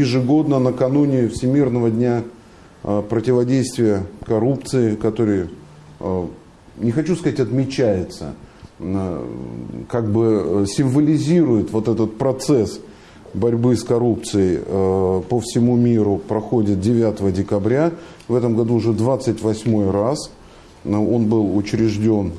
ежегодно накануне Всемирного дня э, противодействия коррупции, который, э, не хочу сказать, отмечается, как бы символизирует вот этот процесс борьбы с коррупцией по всему миру, проходит 9 декабря. В этом году уже 28 раз. Он был учрежден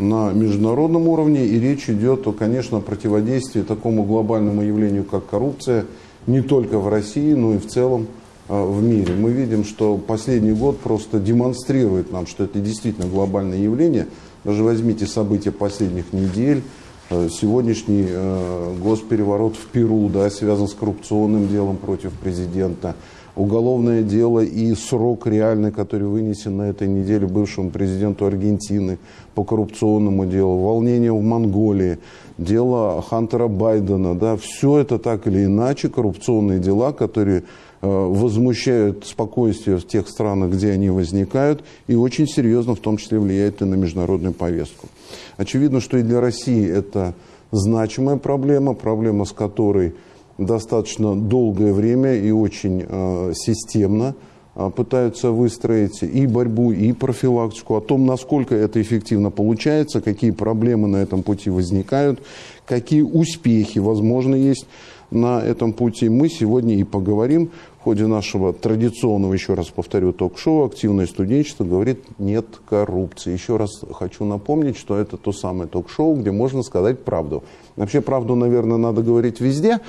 на международном уровне, и речь идет, о, конечно, противодействии такому глобальному явлению, как коррупция, не только в России, но и в целом а, в мире. Мы видим, что последний год просто демонстрирует нам, что это действительно глобальное явление. Даже возьмите события последних недель, а, сегодняшний а, госпереворот в Перу, да, связан с коррупционным делом против президента, уголовное дело и срок реальный, который вынесен на этой неделе бывшему президенту Аргентины по коррупционному делу, волнение в Монголии, дело Хантера Байдена, да, все это так или иначе коррупционные дела, которые э, возмущают спокойствие в тех странах, где они возникают, и очень серьезно в том числе влияют и на международную повестку. Очевидно, что и для России это значимая проблема, проблема с которой достаточно долгое время и очень э, системно э, пытаются выстроить и борьбу, и профилактику, о том, насколько это эффективно получается, какие проблемы на этом пути возникают, какие успехи, возможно, есть на этом пути. Мы сегодня и поговорим в ходе нашего традиционного, еще раз повторю, ток-шоу «Активное студенчество» говорит «нет коррупции». Еще раз хочу напомнить, что это то самое ток-шоу, где можно сказать правду. Вообще правду, наверное, надо говорить везде,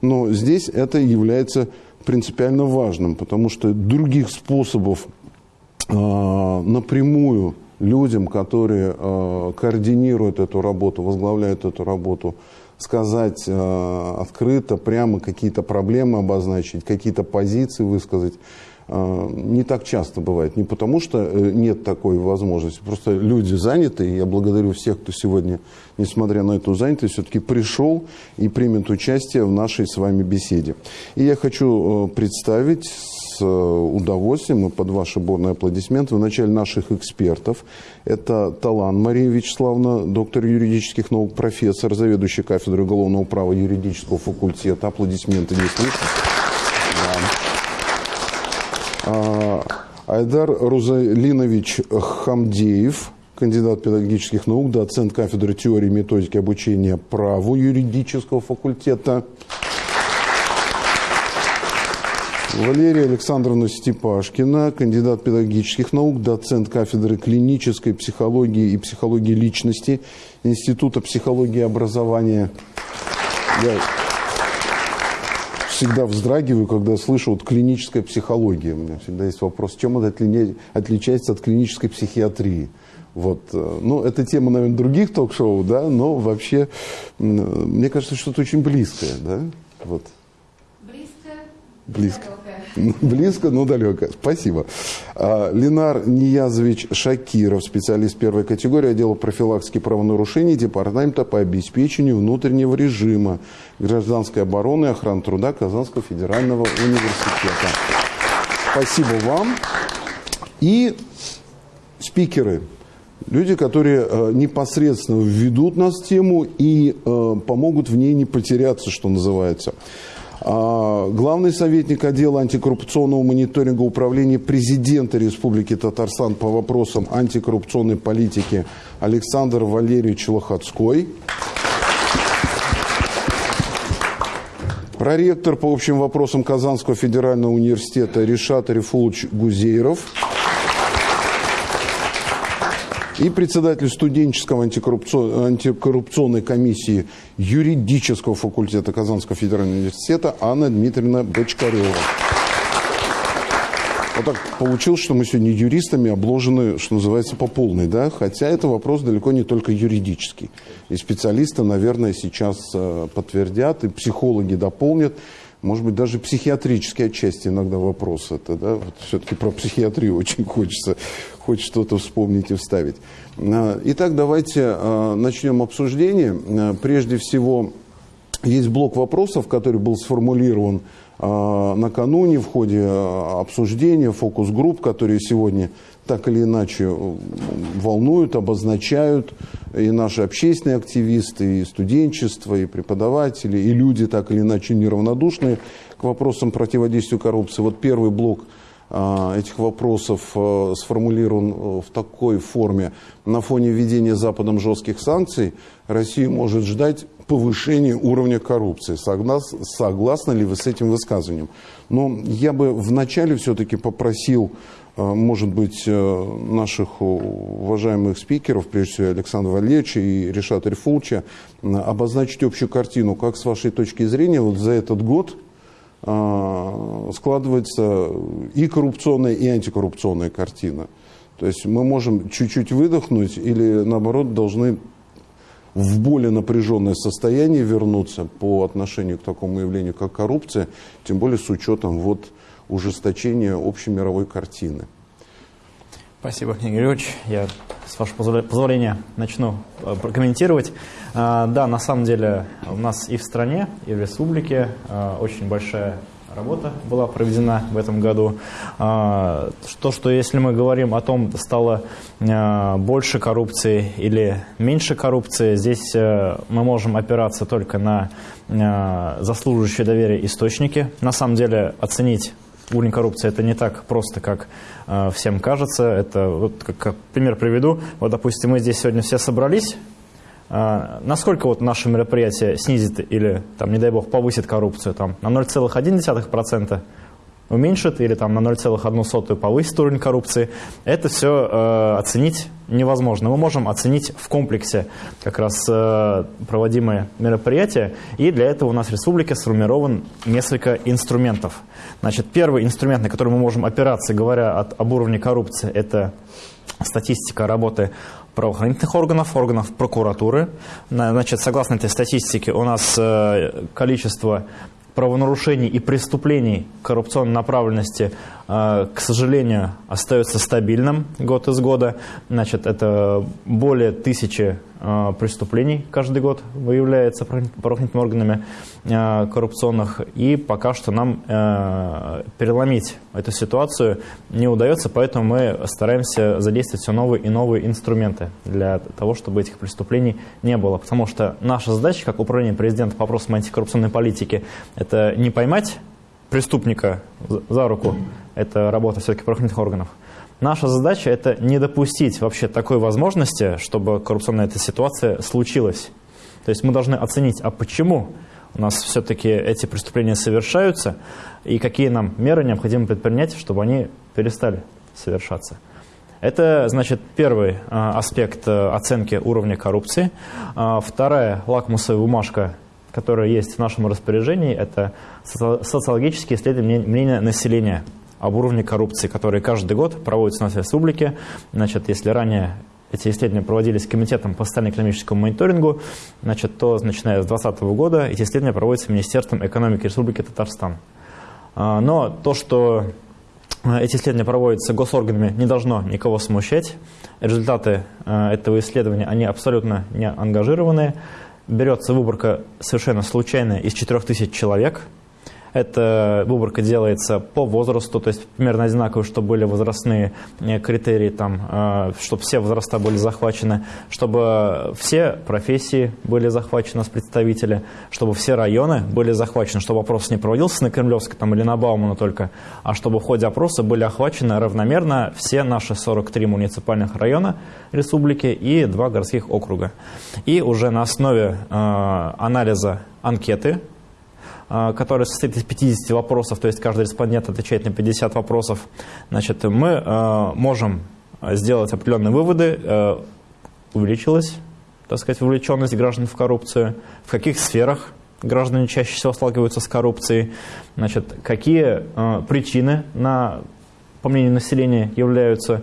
но здесь это является принципиально важным, потому что других способов э, напрямую людям, которые э, координируют эту работу, возглавляют эту работу, сказать э, открыто, прямо какие-то проблемы обозначить, какие-то позиции высказать, э, не так часто бывает. Не потому, что э, нет такой возможности, просто люди заняты, и я благодарю всех, кто сегодня, несмотря на эту занятость, все-таки пришел и примет участие в нашей с вами беседе. И я хочу э, представить Э, удовольствием и под ваши бурные аплодисменты в начале наших экспертов. Это Талан Мария Вячеславовна, доктор юридических наук, профессор, заведующий кафедрой уголовного права юридического факультета. Аплодисменты не слышно. Да. А, Айдар Рузалинович Хамдеев, кандидат педагогических наук, доцент кафедры теории и методики обучения праву юридического факультета. Валерия Александровна Степашкина, кандидат педагогических наук, доцент кафедры клинической психологии и психологии личности Института психологии и образования. Я всегда вздрагиваю, когда слышу вот клиническая психология. У меня всегда есть вопрос, чем это отличается от клинической психиатрии. Вот. Э, ну, это тема, наверное, других ток-шоу, да, но вообще, мне кажется, что-то очень близкое, да, вот. Близко? Близко. Близко, но далеко. Спасибо. А, Ленар Ниязович Шакиров, специалист первой категории отдела профилактики правонарушений Департамента по обеспечению внутреннего режима гражданской обороны и охраны труда Казанского федерального университета. Спасибо вам. И спикеры, люди, которые э, непосредственно введут нас в тему и э, помогут в ней не потеряться, что называется. А, главный советник отдела антикоррупционного мониторинга управления президента Республики Татарстан по вопросам антикоррупционной политики Александр Валерьевич Лохотской. Проректор по общим вопросам Казанского федерального университета Решат Рифулович Гузейров и председатель студенческого антикоррупционной комиссии юридического факультета Казанского федерального университета Анна Дмитриевна Бочкарева. Вот так получилось, что мы сегодня юристами обложены, что называется, по полной, да, хотя это вопрос далеко не только юридический. И специалисты, наверное, сейчас э, подтвердят, и психологи дополнят, может быть, даже психиатрические отчасти иногда вопрос это, да, вот все-таки про психиатрию очень хочется хоть что-то вспомнить и вставить. А, итак, давайте а, начнем обсуждение. А, прежде всего, есть блок вопросов, который был сформулирован накануне в ходе обсуждения фокус-групп, которые сегодня так или иначе волнуют, обозначают и наши общественные активисты, и студенчество, и преподаватели, и люди так или иначе неравнодушные к вопросам противодействия коррупции. Вот первый блок этих вопросов а, сформулирован а, в такой форме. На фоне введения Западом жестких санкций Россия может ждать повышения уровня коррупции. Соглас, согласны ли вы с этим высказыванием? Но я бы вначале все-таки попросил а, может быть, э, наших уважаемых спикеров, прежде всего Александра Валерьевича и Решата Рифулча, обозначить общую картину, как с вашей точки зрения вот за этот год а, складывается и коррупционная, и антикоррупционная картина. То есть мы можем чуть-чуть выдохнуть или, наоборот, должны в более напряженное состояние вернуться по отношению к такому явлению, как коррупция, тем более с учетом вот ужесточения общей мировой картины. Спасибо, Игорь Григорьевич. Я, с вашего позволения, начну э, прокомментировать. А, да, на самом деле у нас и в стране, и в республике а, очень большая работа была проведена в этом году. А, то, что если мы говорим о том, стало больше коррупции или меньше коррупции, здесь э, мы можем опираться только на заслуживающие доверия источники. На самом деле оценить уровень коррупции это не так просто, как э, всем кажется. Это вот как, как пример приведу. Вот, допустим, мы здесь сегодня все собрались. Э, насколько вот наше мероприятие снизит или, там, не дай бог, повысит коррупцию? Там, на 0,1%? Уменьшит или там на 0,1 повысит уровень коррупции, это все э, оценить невозможно. Мы можем оценить в комплексе как раз э, проводимые мероприятия, и для этого у нас в республике сформирован несколько инструментов. Значит, первый инструмент, на который мы можем опираться, говоря от, об уровне коррупции, это статистика работы правоохранительных органов, органов прокуратуры. Значит, согласно этой статистике, у нас э, количество правонарушений и преступлений коррупционной направленности, к сожалению, остается стабильным год из года. Значит, это более тысячи э, преступлений каждый год выявляется правоохранительными органами э, коррупционных. И пока что нам переломить эту ситуацию не удается, поэтому мы стараемся задействовать все новые и новые инструменты для того, чтобы этих преступлений не было. Потому что наша задача, как управление президента по вопросам антикоррупционной политики, это не поймать преступника за руку, это работа все-таки правоохранительных органов. Наша задача – это не допустить вообще такой возможности, чтобы коррупционная эта ситуация случилась. То есть мы должны оценить, а почему у нас все-таки эти преступления совершаются, и какие нам меры необходимо предпринять, чтобы они перестали совершаться. Это, значит, первый а, аспект а, оценки уровня коррупции. А, вторая лакмусовая бумажка которая есть в нашем распоряжении, это социологические исследования мнения населения об уровне коррупции, которые каждый год проводятся у нас в республике. Значит, если ранее эти исследования проводились Комитетом по социально-экономическому мониторингу, значит, то, начиная с 2020 года, эти исследования проводятся Министерством экономики Республики Татарстан. А, но то, что эти исследования проводятся госорганами, не должно никого смущать. Результаты а, этого исследования, они абсолютно не ангажированные берется выборка совершенно случайная из 4000 человек – эта выборка делается по возрасту, то есть примерно одинаково, чтобы были возрастные э, критерии, там, э, чтобы все возраста были захвачены, чтобы все профессии были захвачены с представителя, чтобы все районы были захвачены, чтобы опрос не проводился на Кремлевской там, или на Баумана только, а чтобы в ходе опроса были охвачены равномерно все наши 43 муниципальных района республики и два городских округа. И уже на основе э, анализа анкеты, а, которая состоит из 50 вопросов, то есть каждый респондент отвечает на 50 вопросов, значит, мы а, можем сделать определенные выводы, а, увеличилась, так сказать, вовлеченность граждан в коррупцию, в каких сферах граждане чаще всего сталкиваются с коррупцией, значит, какие причины на по мнению населения, являются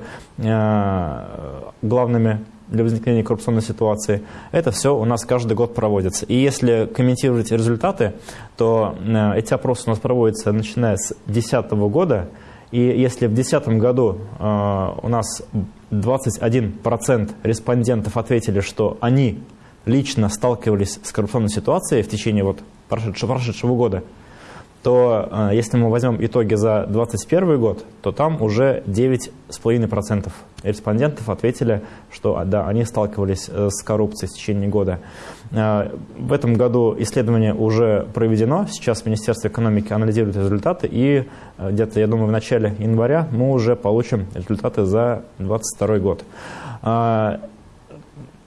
главными для возникновения коррупционной ситуации. Это все у нас каждый год проводится. И если комментировать результаты, то э, эти опросы у нас проводятся начиная с 2010 года. И если в 2010 году э, у нас 21% респондентов ответили, что они лично сталкивались с коррупционной ситуацией в течение вот прошедшего, прошедшего года, то э, если мы возьмем итоги за 2021 год, то там уже 9,5% респондентов ответили, что а, да, они сталкивались э, с коррупцией в течение года. Э, в этом году исследование уже проведено, сейчас Министерство экономики анализирует результаты, и где-то, я думаю, в начале января мы уже получим результаты за 2022 год.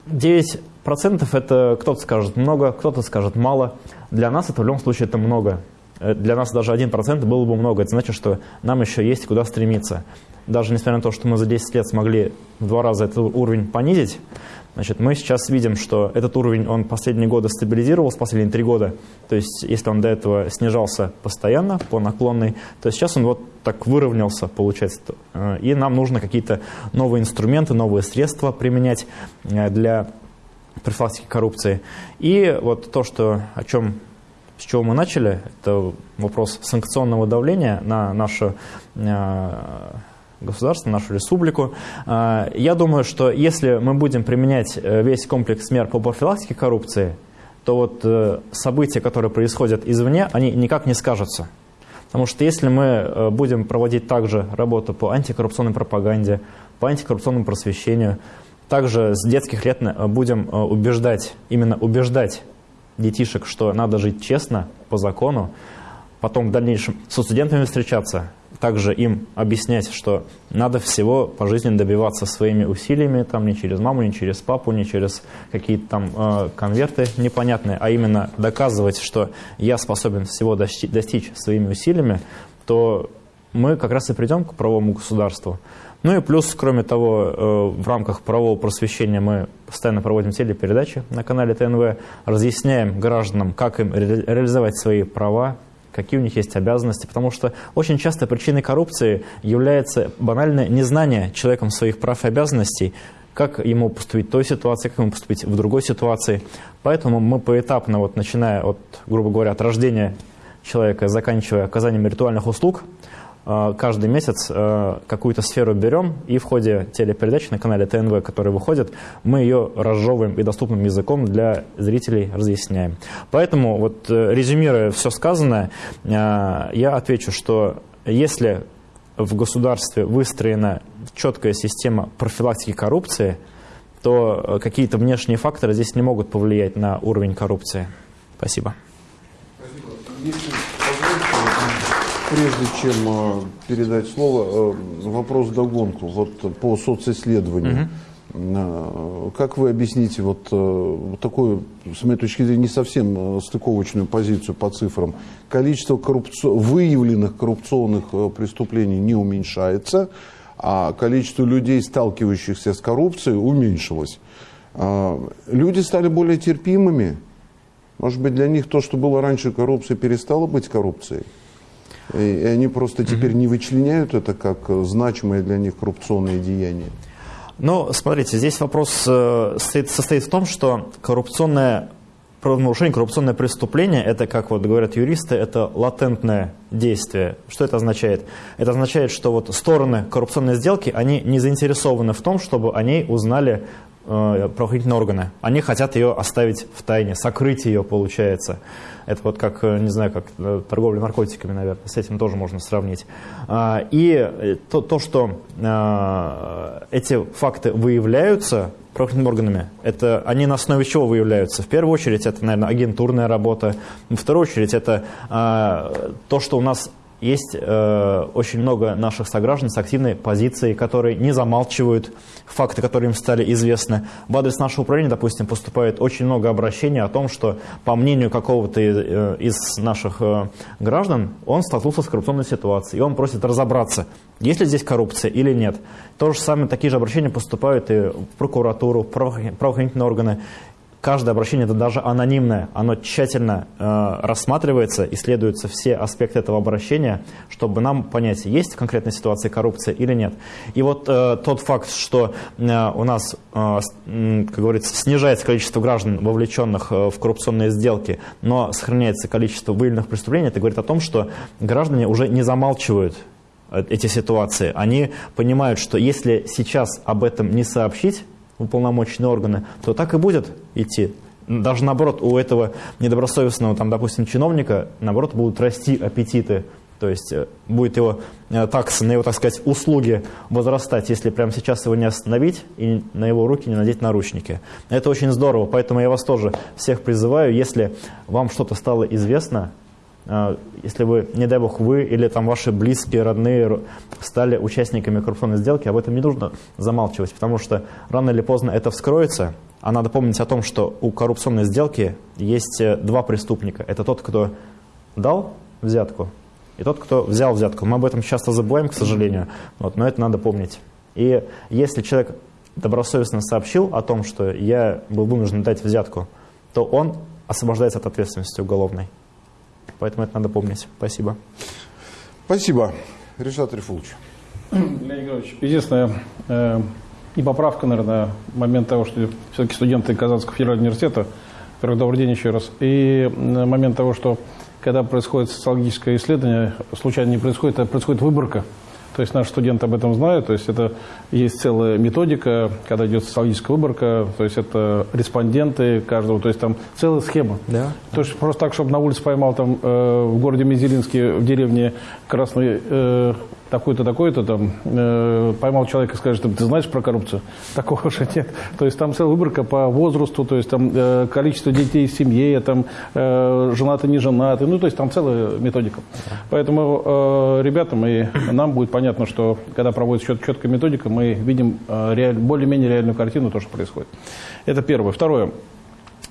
9% это кто-то скажет много, кто-то скажет мало. Для нас это в любом случае это много. Э, для нас даже 1% было бы много. Это значит, что нам еще есть куда стремиться. Даже несмотря на то, что мы за 10 лет смогли в два раза этот уровень понизить, значит, мы сейчас видим, что этот уровень, он последние годы стабилизировался, последние три года. То есть, если он до этого снижался постоянно по наклонной, то сейчас он вот так выровнялся, получается. Э, и нам нужно какие-то новые инструменты, новые средства применять э, для профилактики коррупции. И вот то, что, о чем с чего мы начали, это вопрос санкционного давления на наше э, государство, нашу республику. Э, я думаю, что если мы будем применять э, весь комплекс мер по профилактике коррупции, то вот события, которые происходят извне, они никак не скажутся. Потому что если мы будем проводить также работу по антикоррупционной пропаганде, по антикоррупционному просвещению, также с детских лет будем убеждать, именно убеждать детишек, что надо жить честно, по закону, потом в дальнейшем со студентами встречаться, также им объяснять, что надо всего по жизни добиваться своими усилиями, там не через маму, не через папу, не через какие-то там э, конверты непонятные, а именно доказывать, что я способен всего достичь, достичь своими усилиями, то мы как раз и придем к правовому государству. Ну и плюс, кроме того, э, в рамках правового просвещения мы постоянно проводим телепередачи на канале ТНВ, разъясняем гражданам, как им реализовать свои права, какие у них есть обязанности, потому что очень часто причиной коррупции является банальное незнание человеком своих прав и обязанностей, как ему поступить в той ситуации, как ему поступить в другой ситуации. Поэтому мы поэтапно, вот, начиная от, грубо говоря, от рождения человека, заканчивая оказанием ритуальных услуг, каждый месяц э, какую-то сферу берем и в ходе телепередачи на канале ТНВ, который выходит, мы ее разжевываем и доступным языком для зрителей разъясняем. Поэтому, вот э, резюмируя все сказанное, я отвечу, что если в государстве выстроена четкая система профилактики коррупции, то какие-то внешние факторы здесь не могут повлиять на уровень коррупции. Спасибо. Спасибо прежде чем э, передать слово, э, вопрос догонку. Вот по социсследованию. Угу. Как вы объясните вот такую, с моей точки зрения, не совсем стыковочную позицию по цифрам? Количество коррупци... выявленных коррупционных преступлений не уменьшается, а количество людей, сталкивающихся с коррупцией, уменьшилось. Люди стали более терпимыми. Может быть, для них то, что было раньше коррупцией, перестало быть коррупцией? И они просто теперь не вычленяют это как значимое для них коррупционное деяние. Ну, смотрите, здесь вопрос э, состоит в том, что коррупционное правонарушение, коррупционное преступление, это, как вот говорят юристы, это латентное действие. Что это означает? Это означает, что вот стороны коррупционной сделки, они не заинтересованы в том, чтобы о ней узнали э, правоохранительные органы. Они хотят ее оставить в тайне, сокрыть ее, получается. Это вот как, э, не знаю, как э, торговля наркотиками, наверное, с этим тоже можно сравнить. А, и э, то, то что эти факты выявляются правоохранительными органами, это они на основе чего выявляются? В первую очередь это, наверное, агентурная работа. В вторую очередь это то, что у нас есть э, очень много наших сограждан с активной позицией, которые не замалчивают факты, которые им стали известны. В адрес нашего управления, допустим, поступает очень много обращений о том, что, по мнению какого-то э, из наших э, граждан, он столкнулся с коррупционной ситуацией, и он просит разобраться, есть ли здесь коррупция или нет. То же самое, такие же обращения поступают и в прокуратуру, в правоохранительные органы каждое обращение, это даже анонимное, оно тщательно э, рассматривается, исследуются все аспекты этого обращения, чтобы нам понять, есть конкретная ситуация коррупции или нет. И вот э, тот факт, что э, у нас, э, как говорится, снижается количество граждан, вовлеченных э, в коррупционные сделки, но сохраняется количество выявленных преступлений, это говорит о том, что граждане уже не замалчивают э, эти ситуации. Они понимают, что если сейчас об этом не сообщить, уполномоченные органы, то так и будет идти даже наоборот, у этого недобросовестного, там, допустим, чиновника, наоборот, будут расти аппетиты то есть э, будет его э, такса на его, так сказать, услуги возрастать, если прямо сейчас его не остановить и на его руки не надеть наручники. Это очень здорово, поэтому я вас тоже всех призываю, если вам что-то стало известно, если вы, не дай бог, вы или там ваши близкие, родные стали участниками коррупционной сделки, об этом не нужно замалчивать, потому что рано или поздно это вскроется, а надо помнить о том, что у коррупционной сделки есть два преступника. Это тот, кто дал взятку, и тот, кто взял взятку. Мы об этом часто забываем, к сожалению, вот, но это надо помнить. И если человек добросовестно сообщил о том, что я был вынужден дать взятку, то он освобождается от ответственности уголовной. Поэтому это надо помнить. Спасибо. Спасибо. Решат Рифулович. Леонид Григорьевич, единственное, э, и поправка, наверное, момент того, что все-таки студенты Казанского федерального университета, первый добрый день еще раз, и момент того, что когда происходит социологическое исследование, случайно не происходит, а происходит выборка. То есть наши студенты об этом знают, то есть это есть целая методика, когда идет социологическая выборка, то есть это респонденты каждого, то есть там целая схема. Да. То есть просто так, чтобы на улице поймал там э, в городе Мизелинске, в деревне Красный э, такой-то, такой-то, там, э, поймал человека и скажет, ты знаешь про коррупцию? Такого же нет. То есть там целая выборка по возрасту, то есть там э, количество детей в семье, там э, женаты, не женаты, ну, то есть там целая методика. Поэтому э, ребятам и нам будет понятно, что когда проводится чет четкая методика, мы видим э, реаль, более-менее реальную картину, то, что происходит. Это первое. Второе.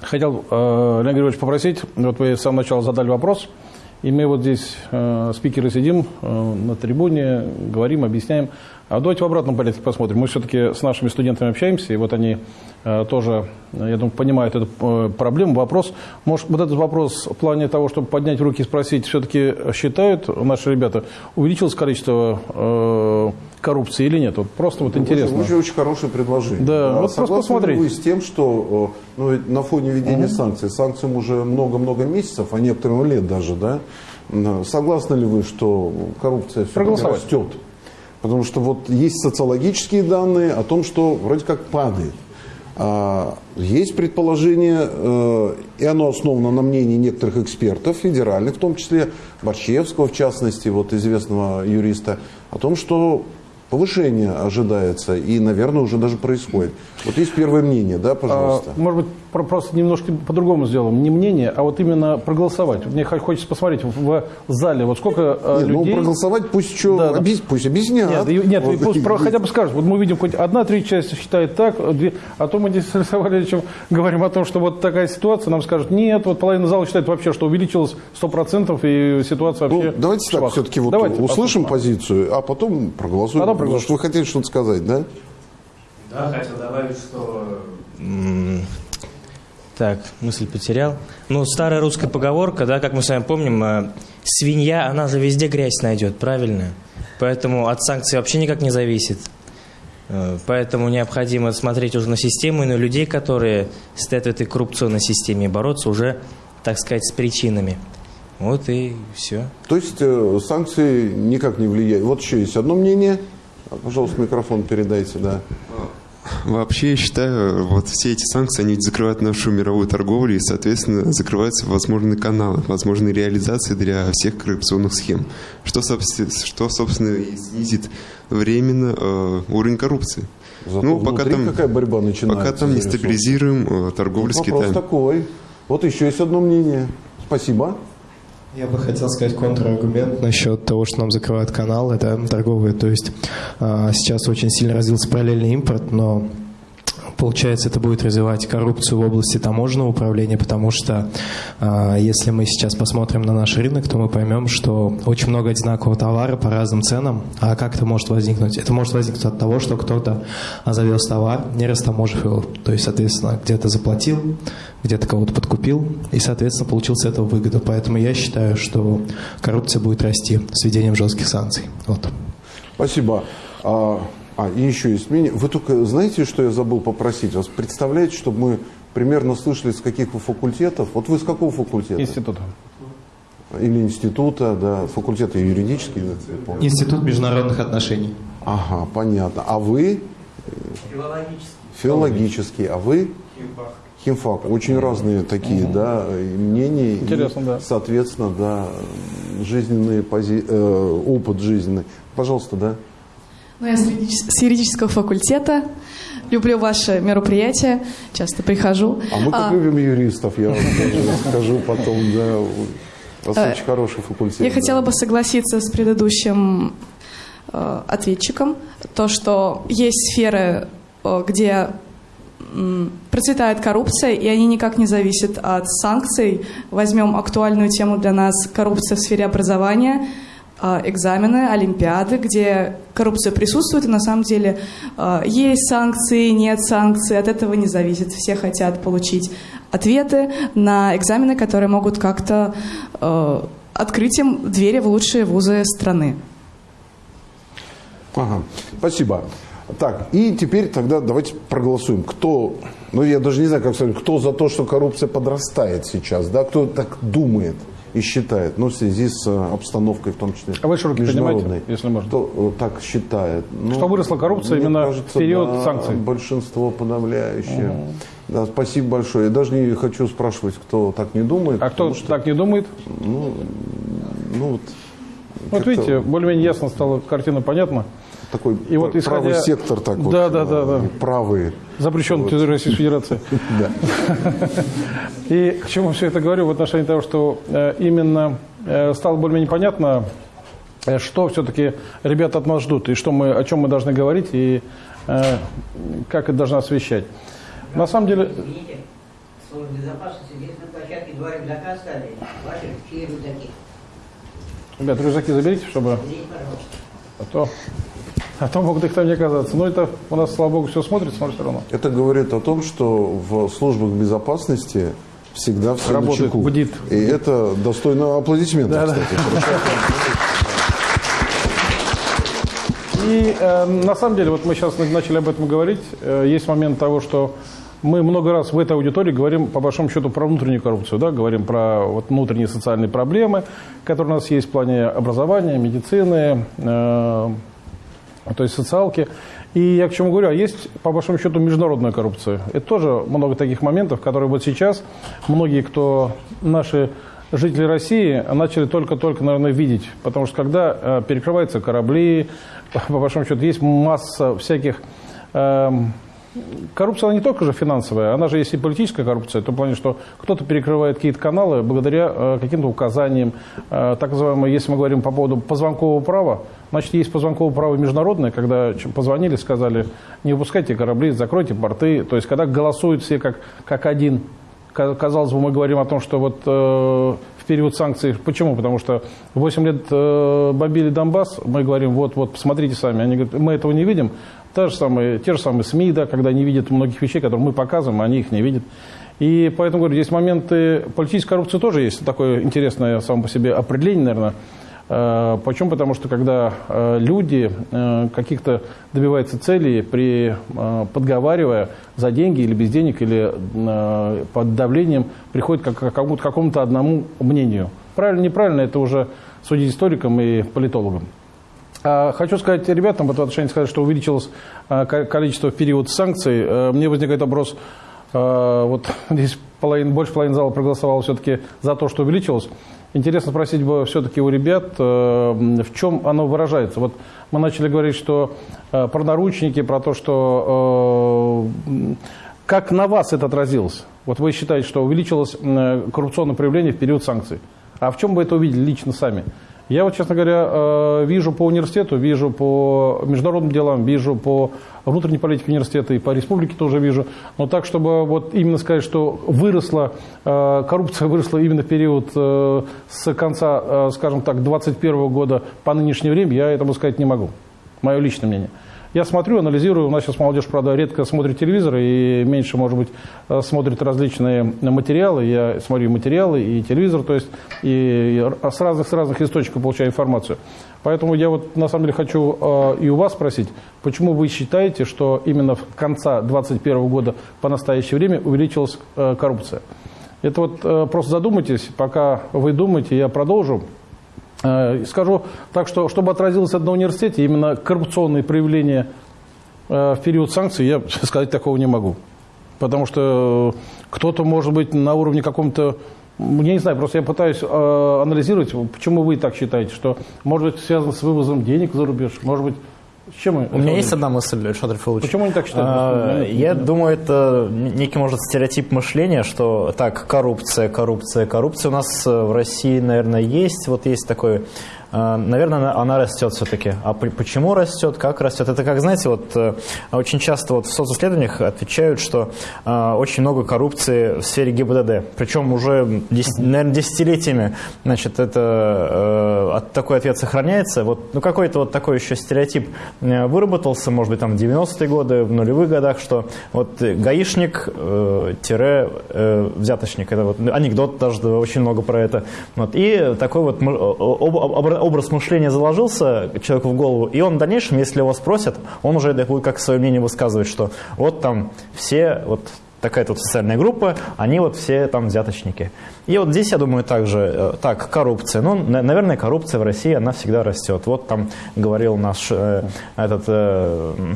Хотел, э, Леонид Григорьевич, попросить, вот вы с самого начала задали вопрос, и мы вот здесь, э, спикеры, сидим э, на трибуне, говорим, объясняем. А давайте в обратном порядке посмотрим. Мы все-таки с нашими студентами общаемся, и вот они э, тоже, я думаю, понимают эту э, проблему, вопрос. Может, вот этот вопрос в плане того, чтобы поднять руки и спросить, все-таки считают наши ребята, увеличилось количество э, коррупции или нет? Вот просто вот интересно. Очень, очень хорошее предложение. Да, а вот просто посмотреть. вы с тем, что ну, на фоне введения угу. санкций, санкциям уже много-много месяцев, а некоторым лет даже, да, согласны ли вы, что коррупция все-таки растет? Потому что вот есть социологические данные о том, что вроде как падает. А, есть предположение, э, и оно основано на мнении некоторых экспертов, федеральных, в том числе Борщевского, в частности, вот известного юриста, о том, что повышение ожидается и, наверное, уже даже происходит. Вот есть первое мнение, да, пожалуйста. А, может быть, просто немножко по-другому сделаем. Не мнение, а вот именно проголосовать. Мне хочется посмотреть в зале, вот сколько э, нет, ну, людей... Ну, проголосовать пусть что, да, объяс... пусть объяснят. Нет, нет вот. пусть про, хотя бы скажут. Вот мы видим, хоть одна треть части считает так, две... а то мы здесь с Александром говорим о том, что вот такая ситуация, нам скажут, нет, вот половина зала считает вообще, что увеличилось 100% и ситуация ну, вообще... Ну, давайте швах. так все-таки вот давайте услышим послушаем. позицию, а потом проголосуем. Потом проголосуем. Потому что вы хотели что-то сказать, да? Да, хотел добавить, что так, мысль потерял. Ну, старая русская поговорка, да, как мы с вами помним, э, свинья, она же везде грязь найдет, правильно? Поэтому от санкций вообще никак не зависит. Э, поэтому необходимо смотреть уже на систему и на людей, которые стоят в этой коррупционной системе, и бороться уже, так сказать, с причинами. Вот и все. То есть э, санкции никак не влияют. Вот еще есть одно мнение. Пожалуйста, микрофон передайте, да. Вообще, я считаю, вот все эти санкции, они закрывают нашу мировую торговлю и, соответственно, закрываются возможные каналы, возможные реализации для всех коррупционных схем, что, что собственно, и снизит временно э, уровень коррупции. Зато ну, пока там, какая борьба начинается? Пока там не стабилизируем э, торговлю ну, с Китаем. Вопрос такой. Вот еще есть одно мнение. Спасибо. Я бы хотел сказать контраргумент насчет того, что нам закрывают канал, это торговые. То есть а, сейчас очень сильно развился параллельный импорт, но Получается, это будет развивать коррупцию в области таможенного управления, потому что э, если мы сейчас посмотрим на наш рынок, то мы поймем, что очень много одинакового товара по разным ценам. А как это может возникнуть? Это может возникнуть от того, что кто-то завез товар, не растаможив его. То есть, соответственно, где-то заплатил, где-то кого-то подкупил, и, соответственно, получил с этого выгоду. Поэтому я считаю, что коррупция будет расти с введением жестких санкций. Вот. Спасибо. А, и еще есть мнение. Вы только знаете, что я забыл попросить вас? Представляете, чтобы мы примерно слышали, с каких вы факультетов? Вот вы с какого факультета? Института. Или института, да, факультета юридический. Да, Институт международных отношений. Ага, понятно. А вы? Филологический. Филологический. А вы? химфак. Очень разные такие, да, и мнения. Интересно, и, да. Соответственно, да, жизненный пози... э, опыт жизненный. Пожалуйста, да. Ну, я с юридич- с юридического факультета. Люблю ваши мероприятия. Часто прихожу. А мы как А, любим юристов, я вам скажу потом, да. У вас Э, очень хороший факультет. Я хотела бы согласиться с предыдущим э, ответчиком. То, что есть сферы, э, где процветает коррупция, и они никак не зависят от санкций. Возьмем актуальную тему для нас – коррупция в сфере образования, экзамены, олимпиады, где коррупция присутствует, и на самом деле э, есть санкции, нет санкций, от этого не зависит. Все хотят получить ответы на экзамены, которые могут как-то э, открыть им двери в лучшие вузы страны. Ага, спасибо. Так, и теперь тогда давайте проголосуем. Кто, ну я даже не знаю, как сказать, кто за то, что коррупция подрастает сейчас, да, кто так думает и считает, ну, в связи с э, обстановкой, в том числе А вы международной. поднимайте, если можно. Кто э, так считает? Ну, Что выросла коррупция именно в кажется, период да, санкций? большинство подавляющее. Да, спасибо большое. Я даже не хочу спрашивать, кто так не думает. А кто что, так не думает? ну, вот, Вот как-то видите, более-менее ясно стала картина понятна. Такой И вот пр- правый исходя- сектор так вот. Да, да, да, да. э, Правый. Запрещен территорией Российской Федерации. И к чему все это говорю в отношении того, что э, именно э, стало более-менее понятно, э, что все-таки ребята от нас ждут, и что мы, о чем мы должны говорить, и как это должно освещать. На самом деле, Извините, служба безопасности здесь на площадке два рюкзака оставили. Ваши чьи рюкзаки? ребят, рюкзаки заберите, чтобы... Пожалуйста. А то, а то могут их там не оказаться. Но это у нас, слава богу, все смотрится, но все равно. Это говорит о том, что в службах безопасности всегда все Работает, на чеку. бдит. И это достойно аплодисментов, Да, да. кстати. И э, на самом деле, вот мы сейчас начали об этом говорить, э, есть момент того, что мы много раз в этой аудитории говорим, по большому счету, про внутреннюю коррупцию, да, говорим про вот, внутренние социальные проблемы, которые у нас есть в плане образования, медицины, э, то есть социалки. И я к чему говорю, а есть, по большому счету, международная коррупция. Это тоже много таких моментов, которые вот сейчас многие, кто наши жители России, начали только-только, наверное, видеть. Потому что когда э, перекрываются корабли, по большому счету, есть масса всяких... эм, Коррупция, она не только же финансовая, она же есть и политическая коррупция, в том плане, что кто-то перекрывает какие-то каналы благодаря э, каким-то указаниям, э, так называемое, если мы говорим по поводу позвонкового права, значит, есть позвонковое право международное, когда позвонили, сказали, не выпускайте корабли, закройте порты, то есть когда голосуют все как, как один, Ка- казалось бы, мы говорим о том, что вот э, в период санкций, почему? Потому что 8 лет э, бомбили Донбасс, мы говорим, вот, вот, посмотрите сами, они говорят, мы этого не видим, Та же самые, те же самые СМИ, да, когда не видят многих вещей, которые мы показываем, они их не видят. И поэтому, говорю, здесь моменты политической коррупции тоже есть. Такое интересное само по себе определение, наверное. Э, Почему? Потому что когда э, люди э, каких-то добиваются целей, при, подговаривая за деньги или без денег, или под давлением, приходят к какому-то, одному мнению. Правильно, неправильно, это уже судить историкам и политологам. А, Хочу сказать ребятам в этом отношении сказать, что увеличилось ко- количество в период санкций. Мне возникает вопрос, вот здесь половина, больше половины зала проголосовало все-таки за то, что увеличилось. Интересно спросить бы все-таки у ребят, э, в чем оно выражается. Вот мы начали говорить, что э, про наручники, про то, что э, как на вас это отразилось. Вот вы считаете, что увеличилось коррупционное проявление в период санкций. А в чем вы это увидели лично сами? Я вот, честно говоря, э, вижу по университету, вижу по международным делам, вижу по внутренней политике университета и по республике тоже вижу. Но так, чтобы вот именно сказать, что выросла, э, коррупция выросла именно в период э, с конца, скажем так, 21 года по нынешнее время, я этому сказать не могу. Мое личное мнение. Я смотрю, анализирую. У нас сейчас молодежь, правда, редко смотрит телевизор и меньше, может быть, э, смотрит различные материалы. Я смотрю материалы, и телевизор, то есть и с разных, с разных источников получаю информацию. Поэтому я вот на самом деле хочу э, и у вас спросить, почему вы считаете, что именно в конца 2021 года по настоящее время увеличилась э, коррупция? Это вот просто задумайтесь, пока вы думаете, я продолжу. Э, Скажу так, что чтобы отразилось на университете, именно коррупционные проявления э, в период санкций, я сказать такого не могу. Потому что кто-то, может быть, на уровне каком-то я не знаю, просто я пытаюсь э, анализировать, почему вы так считаете, что может быть связано с вывозом денег за рубеж, может быть чем У меня есть одна мысль, Шадрий Филович. Почему они так считают? А, я думаю, это некий, может, стереотип мышления, что так, коррупция, коррупция, коррупция у нас в России, наверное, есть. Вот есть такой наверное, она растет все-таки. А почему растет, как растет? Это как, знаете, вот э, очень часто вот в социсследованиях отвечают, что э, очень много коррупции в сфере ГИБДД. Причем уже, наверное, десятилетиями значит, это, э, такой ответ сохраняется. Вот, ну, какой-то вот такой еще стереотип выработался, может быть, там в 90-е годы, в нулевых годах, что вот гаишник э, тире э, взяточник. Это вот анекдот даже очень много про это. Вот. И такой вот об, образ мышления заложился человеку в голову, и он в дальнейшем, если его спросят, он уже будет как свое мнение высказывать, что вот там все, вот такая-то вот социальная группа, они вот все там взяточники. И вот здесь, я думаю, также, э, так, коррупция. Ну, наверное, коррупция в России, она всегда растет. Вот там говорил наш э, этот... Э,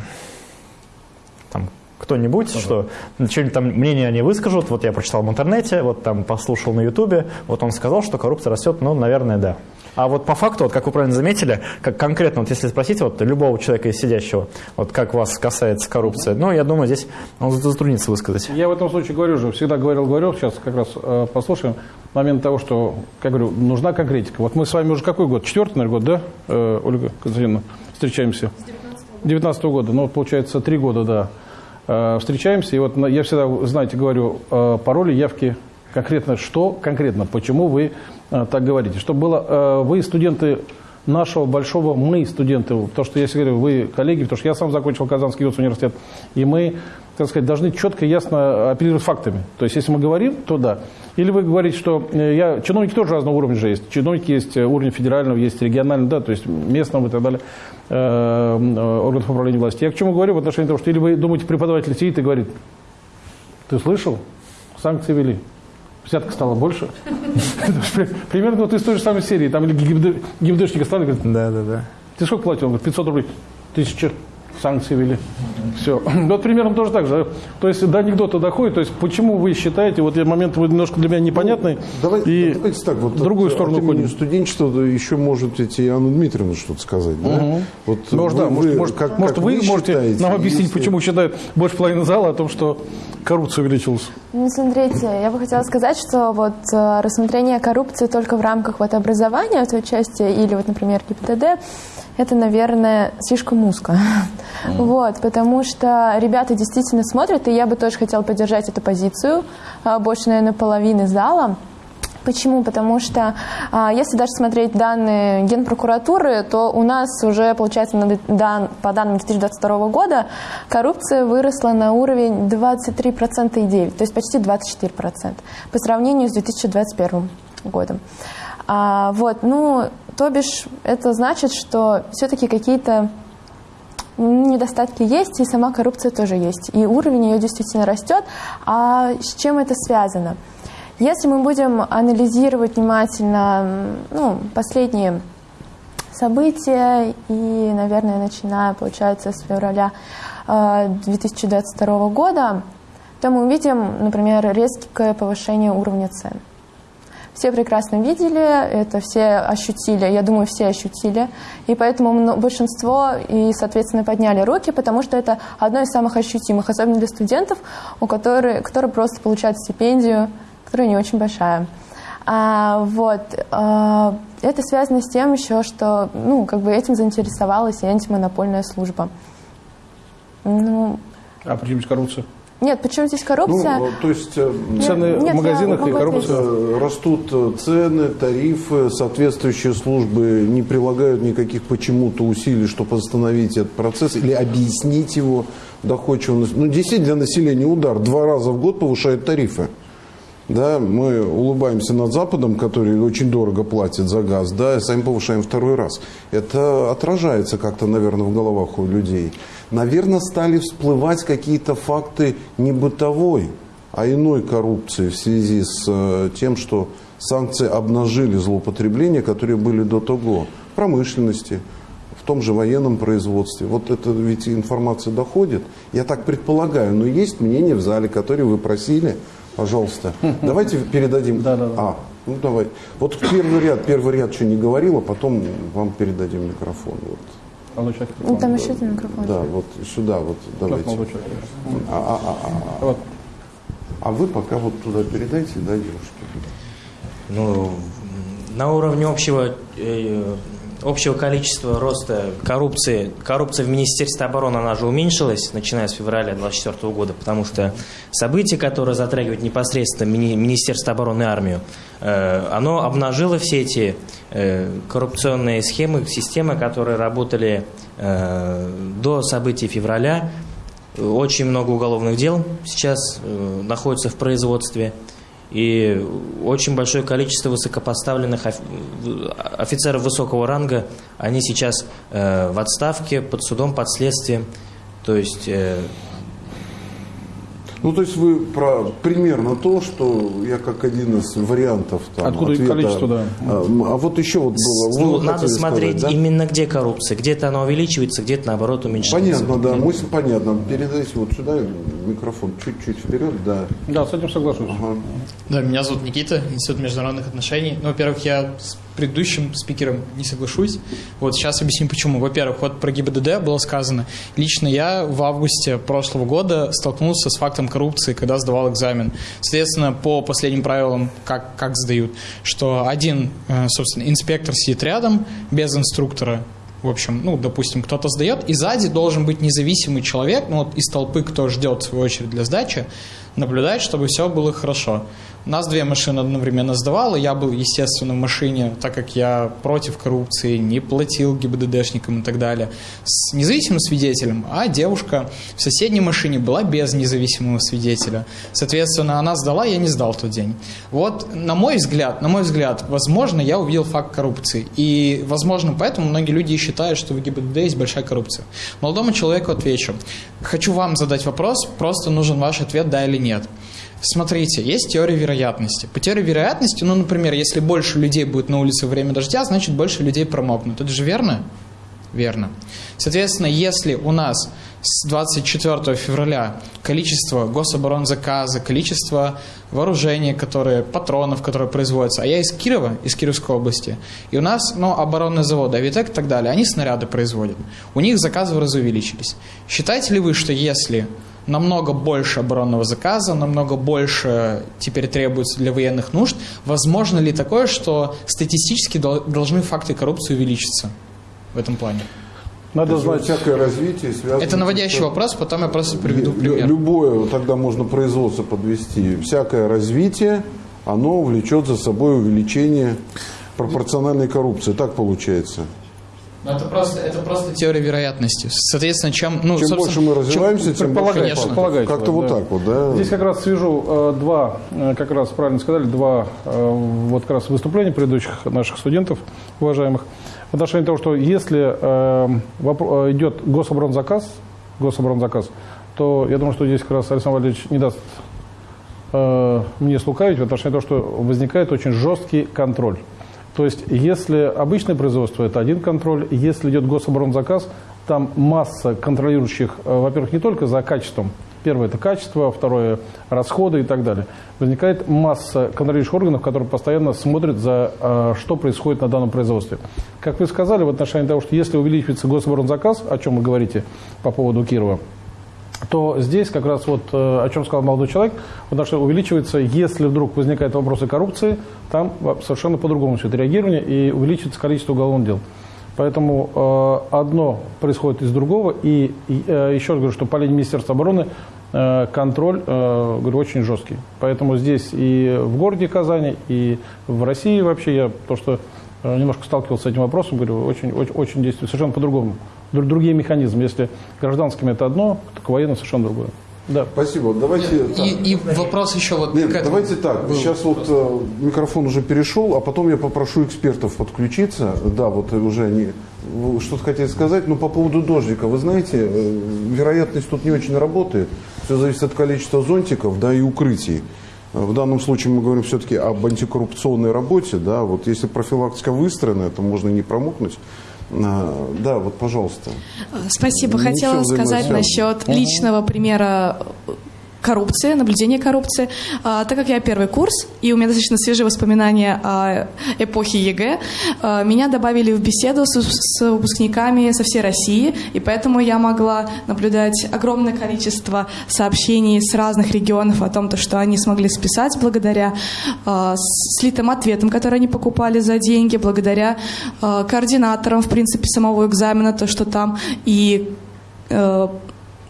кто-нибудь, uh что что-нибудь там мнение они выскажут, вот я прочитал в интернете, вот там послушал на ютубе, вот он сказал, что коррупция растет, ну, наверное, да. А вот по факту, вот как вы правильно заметили, как конкретно, вот если спросить вот любого человека из сидящего, вот как вас касается коррупция, ну, я думаю, здесь он затруднится высказать. Я в этом случае говорю же, всегда говорил, говорил, сейчас как раз э, послушаем момент того, что, как говорю, нужна конкретика. Вот мы с вами уже какой год? Четвертый, наверное, год, да, э, Ольга Константиновна, встречаемся? С 19 -го года, ну, получается, три года, да. Э, встречаемся, и вот я всегда, знаете, говорю, э, пароли, явки, конкретно что, конкретно, почему вы так говорите. Чтобы было, э, вы студенты нашего большого, мы студенты, то, что я говорю, вы коллеги, потому что я сам закончил Казанский университет, и мы, так сказать, должны четко и ясно оперировать фактами. То есть, если мы говорим, то да. Или вы говорите, что э, я, чиновники тоже разного уровня же есть. Чиновники есть уровень федерального, есть регионального, да, то есть местного и так далее, э, органов управления власти. Я к чему говорю в отношении того, что или вы думаете, преподаватель сидит и говорит, ты слышал, санкции вели, взятка стала больше. Примерно вот из той же самой серии. Там стали, говорят, да, да, да. Ты сколько платил? Он говорит, 500 рублей. Тысяча санкции ввели. Все. Вот примерно тоже так же. То есть до анекдота доходит. То есть почему вы считаете, вот момент вы немножко для меня непонятный, ну, давай, и давайте так, вот другую от, сторону от студенчества еще может идти Анна Дмитриевна что-то сказать. Да? Угу. Вот может, вы, да, может, может, как, может как вы, вы можете считаете, нам объяснить, если... почему считают больше половины зала о том, что коррупция увеличилась? Ну, смотрите, я бы хотела сказать, что вот э, рассмотрение коррупции только в рамках вот образования в той части, или вот, например, ГИБДД, это, наверное, слишком узко. Mm. Вот, потому что ребята действительно смотрят, и я бы тоже хотела поддержать эту позицию, а, больше, наверное, половины зала. Почему? Потому что а, если даже смотреть данные Генпрокуратуры, то у нас уже, получается, по данным 2022 года коррупция выросла на уровень 23,9, то есть почти 24% по сравнению с 2021 годом. А, вот, ну, то бишь, это значит, что все-таки какие-то недостатки есть, и сама коррупция тоже есть. И уровень ее действительно растет. А с чем это связано? Если мы будем анализировать внимательно ну, последние события, и, наверное, начиная, получается, с февраля 2022 э, года, то мы увидим, например, резкое повышение уровня цен. Все прекрасно видели, это все ощутили, я думаю, все ощутили. И поэтому большинство и, соответственно, подняли руки, потому что это одно из самых ощутимых, особенно для студентов, у которых, которые просто получают стипендию, которая не очень большая. А, вот, а, это связано с тем еще, что ну, как бы этим заинтересовалась и антимонопольная служба. Ну, а почему коррупция? Нет, почему здесь коррупция? Ну, то есть э, цены нет, в магазинах и коррупция. Э, растут э, цены, тарифы, соответствующие службы не прилагают никаких почему-то усилий, чтобы остановить этот процесс или объяснить его доходчиво. Ну, действительно, для населения удар. Два раза в год повышают тарифы. Да, мы улыбаемся над Западом, который очень дорого платит за газ, да, и сами повышаем второй раз. Это отражается как-то, наверное, в головах у людей наверное, стали всплывать какие-то факты не бытовой, а иной коррупции в связи с э, тем, что санкции обнажили злоупотребления, которые были до того в промышленности, в в том же военном производстве. Вот это ведь информация доходит. Я так предполагаю, но есть мнение в зале, которое вы просили. Пожалуйста, давайте передадим. Да, да, да. А, ну давай. Вот первый ряд, первый ряд что не говорил, а потом вам передадим микрофон. Вот. Молодой человек. Ну, там еще один микрофон. Да, вот сюда вот давайте. А, а, а, а, а. Вот. А вы пока вот туда передайте, да, девушке? Ну, на уровне общего, э, общего количества роста коррупции, коррупция в Министерстве обороны, она же уменьшилась, начиная с февраля 2024 года, потому что событие, которое затрагивает непосредственно мини- Министерство обороны и армию, э, оно обнажило все эти э, коррупционные схемы, системы, которые работали э, до событий февраля. Очень много уголовных дел сейчас э, находится в производстве. И очень большое количество высокопоставленных оф- офицеров высокого ранга, они сейчас э, в отставке, под судом, под следствием. То есть э, Ну, то есть вы про примерно то, что я как один из вариантов там, Откуда и ответа, количество, да. А, а вот еще вот было. вы ну, хотели надо смотреть сказать, да? именно где коррупция. Где-то она увеличивается, где-то наоборот уменьшается. Понятно, да, мысль понятна. Передайте вот сюда микрофон чуть-чуть вперед, да. Да, с этим соглашусь. Ага. Да, меня зовут Никита, Институт международных отношений. Ну, во-первых, я с предыдущим спикером не соглашусь. Вот сейчас объясню почему. Во-первых, вот про ГИБДД было сказано. Лично я в августе прошлого года столкнулся с фактом коррупции, когда сдавал экзамен. Соответственно, по последним правилам, как, как сдают, что один, э, собственно, инспектор сидит рядом без инструктора, в общем, ну, допустим, кто-то сдает, и сзади должен быть независимый человек, ну, вот из толпы, кто ждет свою очередь для сдачи, наблюдать, чтобы все было хорошо. Нас две машины одновременно сдавало, я был, естественно, в машине, так как я против коррупции, не платил ГИБДДшникам и так далее, с независимым свидетелем, а девушка в соседней машине была без независимого свидетеля. Соответственно, она сдала, я не сдал тот день. Вот, на мой взгляд, на мой взгляд, возможно, я увидел факт коррупции. И, возможно, поэтому многие люди считают, что в ГИБДД есть большая коррупция. Молодому человеку отвечу. Хочу вам задать вопрос, просто нужен ваш ответ, да или нет. Смотрите, есть теория вероятности. По теории вероятности, ну, например, если больше людей будет на улице во время дождя, значит, больше людей промокнут. Это же верно? Верно. Соответственно, если у нас с 24 февраля количество гособоронзаказа, количество вооружения, которые, патронов, которые производятся, а я из Кирова, из Кировской области, и у нас, ну, оборонный завод, Авитек и так далее, они снаряды производят. У них заказы в разы увеличились. Считаете ли вы, что если намного больше оборонного заказа, намного больше теперь требуется для военных нужд. Возможно ли такое, что статистически дол- должны факты коррупции увеличиться в этом плане? Надо знать, всякое развитие связано... Это наводящий с- вопрос, потом я просто приведу пример. Любое, тогда можно производство подвести. Всякое развитие, оно влечет за собой увеличение пропорциональной коррупции. Так получается. Но это просто, это просто теория вероятности. Соответственно, чем, ну, Чем больше мы развиваемся, тем больше... Конечно. Как-то вот да. так вот, да? Здесь как раз свяжу э, два, э, как раз правильно сказали, два э, вот как раз выступления предыдущих наших студентов, уважаемых, в отношении того, что если э, э, идет гособоронзаказ, гособоронзаказ, то я думаю, что здесь как раз Александр Валерьевич не даст э, мне слукавить в отношении того, что возникает очень жесткий контроль. То есть, если обычное производство, это один контроль, если идет гособоронзаказ, там масса контролирующих, э, во-первых, не только за качеством, первое – это качество, второе – расходы и так далее. Возникает масса контролирующих органов, которые постоянно смотрят за, э, что происходит на данном производстве. Как вы сказали, в отношении того, что если увеличивается гособоронзаказ, о чем вы говорите по поводу Кирова, то здесь как раз вот, э, о чем сказал молодой человек, потому что увеличивается, если вдруг возникают вопросы коррупции, там совершенно по-другому все это реагирование и увеличивается количество уголовных дел. Поэтому э, одно происходит из другого, и, э, еще раз говорю, что по линии Министерства обороны контроль, говорю, очень жесткий. Поэтому здесь и в городе Казани, и в России вообще, я то, что немножко сталкивался с этим вопросом, говорю, очень, очень, очень действует совершенно по-другому. Дру- Другие механизмы. Если гражданскими это одно, то к военным совершенно другое. Да. Спасибо. Давайте... так. И, и вопрос еще вот Нет, к этому давайте так. был. Сейчас вот э, микрофон уже перешел, а потом я попрошу экспертов подключиться. Да, вот уже они что-то хотели сказать. Но по поводу дождика, вы знаете, э, вероятность тут не очень работает. Все зависит от количества зонтиков, да, и укрытий. В данном случае мы говорим все-таки об антикоррупционной работе, да, вот если профилактика выстроена, то можно не промокнуть. А, Да, вот, пожалуйста. Спасибо. Не Хотела сказать насчет личного примера коррупции, наблюдения коррупции. А, так как я первый курс, и у меня достаточно свежие воспоминания о эпохе ЕГЭ, а, меня добавили в беседу с, с выпускниками со всей России, и поэтому я могла наблюдать огромное количество сообщений с разных регионов о том, то, что они смогли списать благодаря а, слитым ответам, которые они покупали за деньги, благодаря а, координаторам, в принципе, самого экзамена, то, что там и э,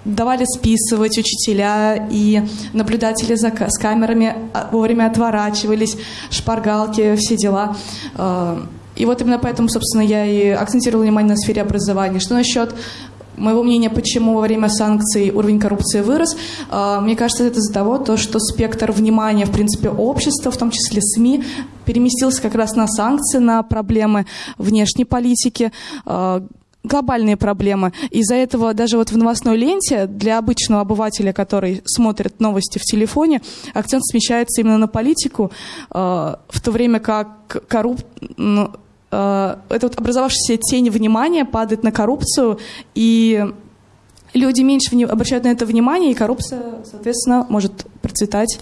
давали списывать учителя и наблюдатели за, с камерами а, вовремя отворачивались, шпаргалки, все дела. Э, И вот именно поэтому, собственно, я и акцентировала внимание на сфере образования. Что насчет моего мнения, почему во время санкций уровень коррупции вырос, э, мне кажется, это из-за того, то, что спектр внимания, в принципе, общества, в том числе СМИ, переместился как раз на санкции, на проблемы внешней политики, э, глобальные проблемы. Из-за этого даже вот в новостной ленте для обычного обывателя, который смотрит новости в телефоне, акцент смещается именно на политику, э, в то время как корруп... ну, э, эта вот образовавшаяся тень внимания падает на коррупцию, и люди меньше вни- обращают на это внимание, и коррупция, соответственно, может процветать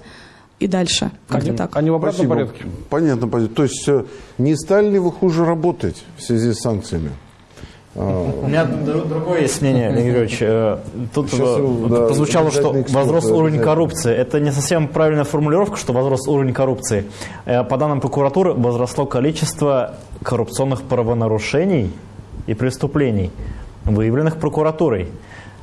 и дальше. Как-то Они, так. они в обратном Спасибо. порядке. Понятно, понятно. То есть э, не стали ли вы хуже работать в связи с санкциями? У меня дру- другое есть мнение, Леонид Григорьевич. Э, Тут да, прозвучало, что возрос уровень коррупции. Это не совсем правильная формулировка, что возрос уровень коррупции. Э, По данным прокуратуры, возросло количество коррупционных правонарушений и преступлений, выявленных прокуратурой.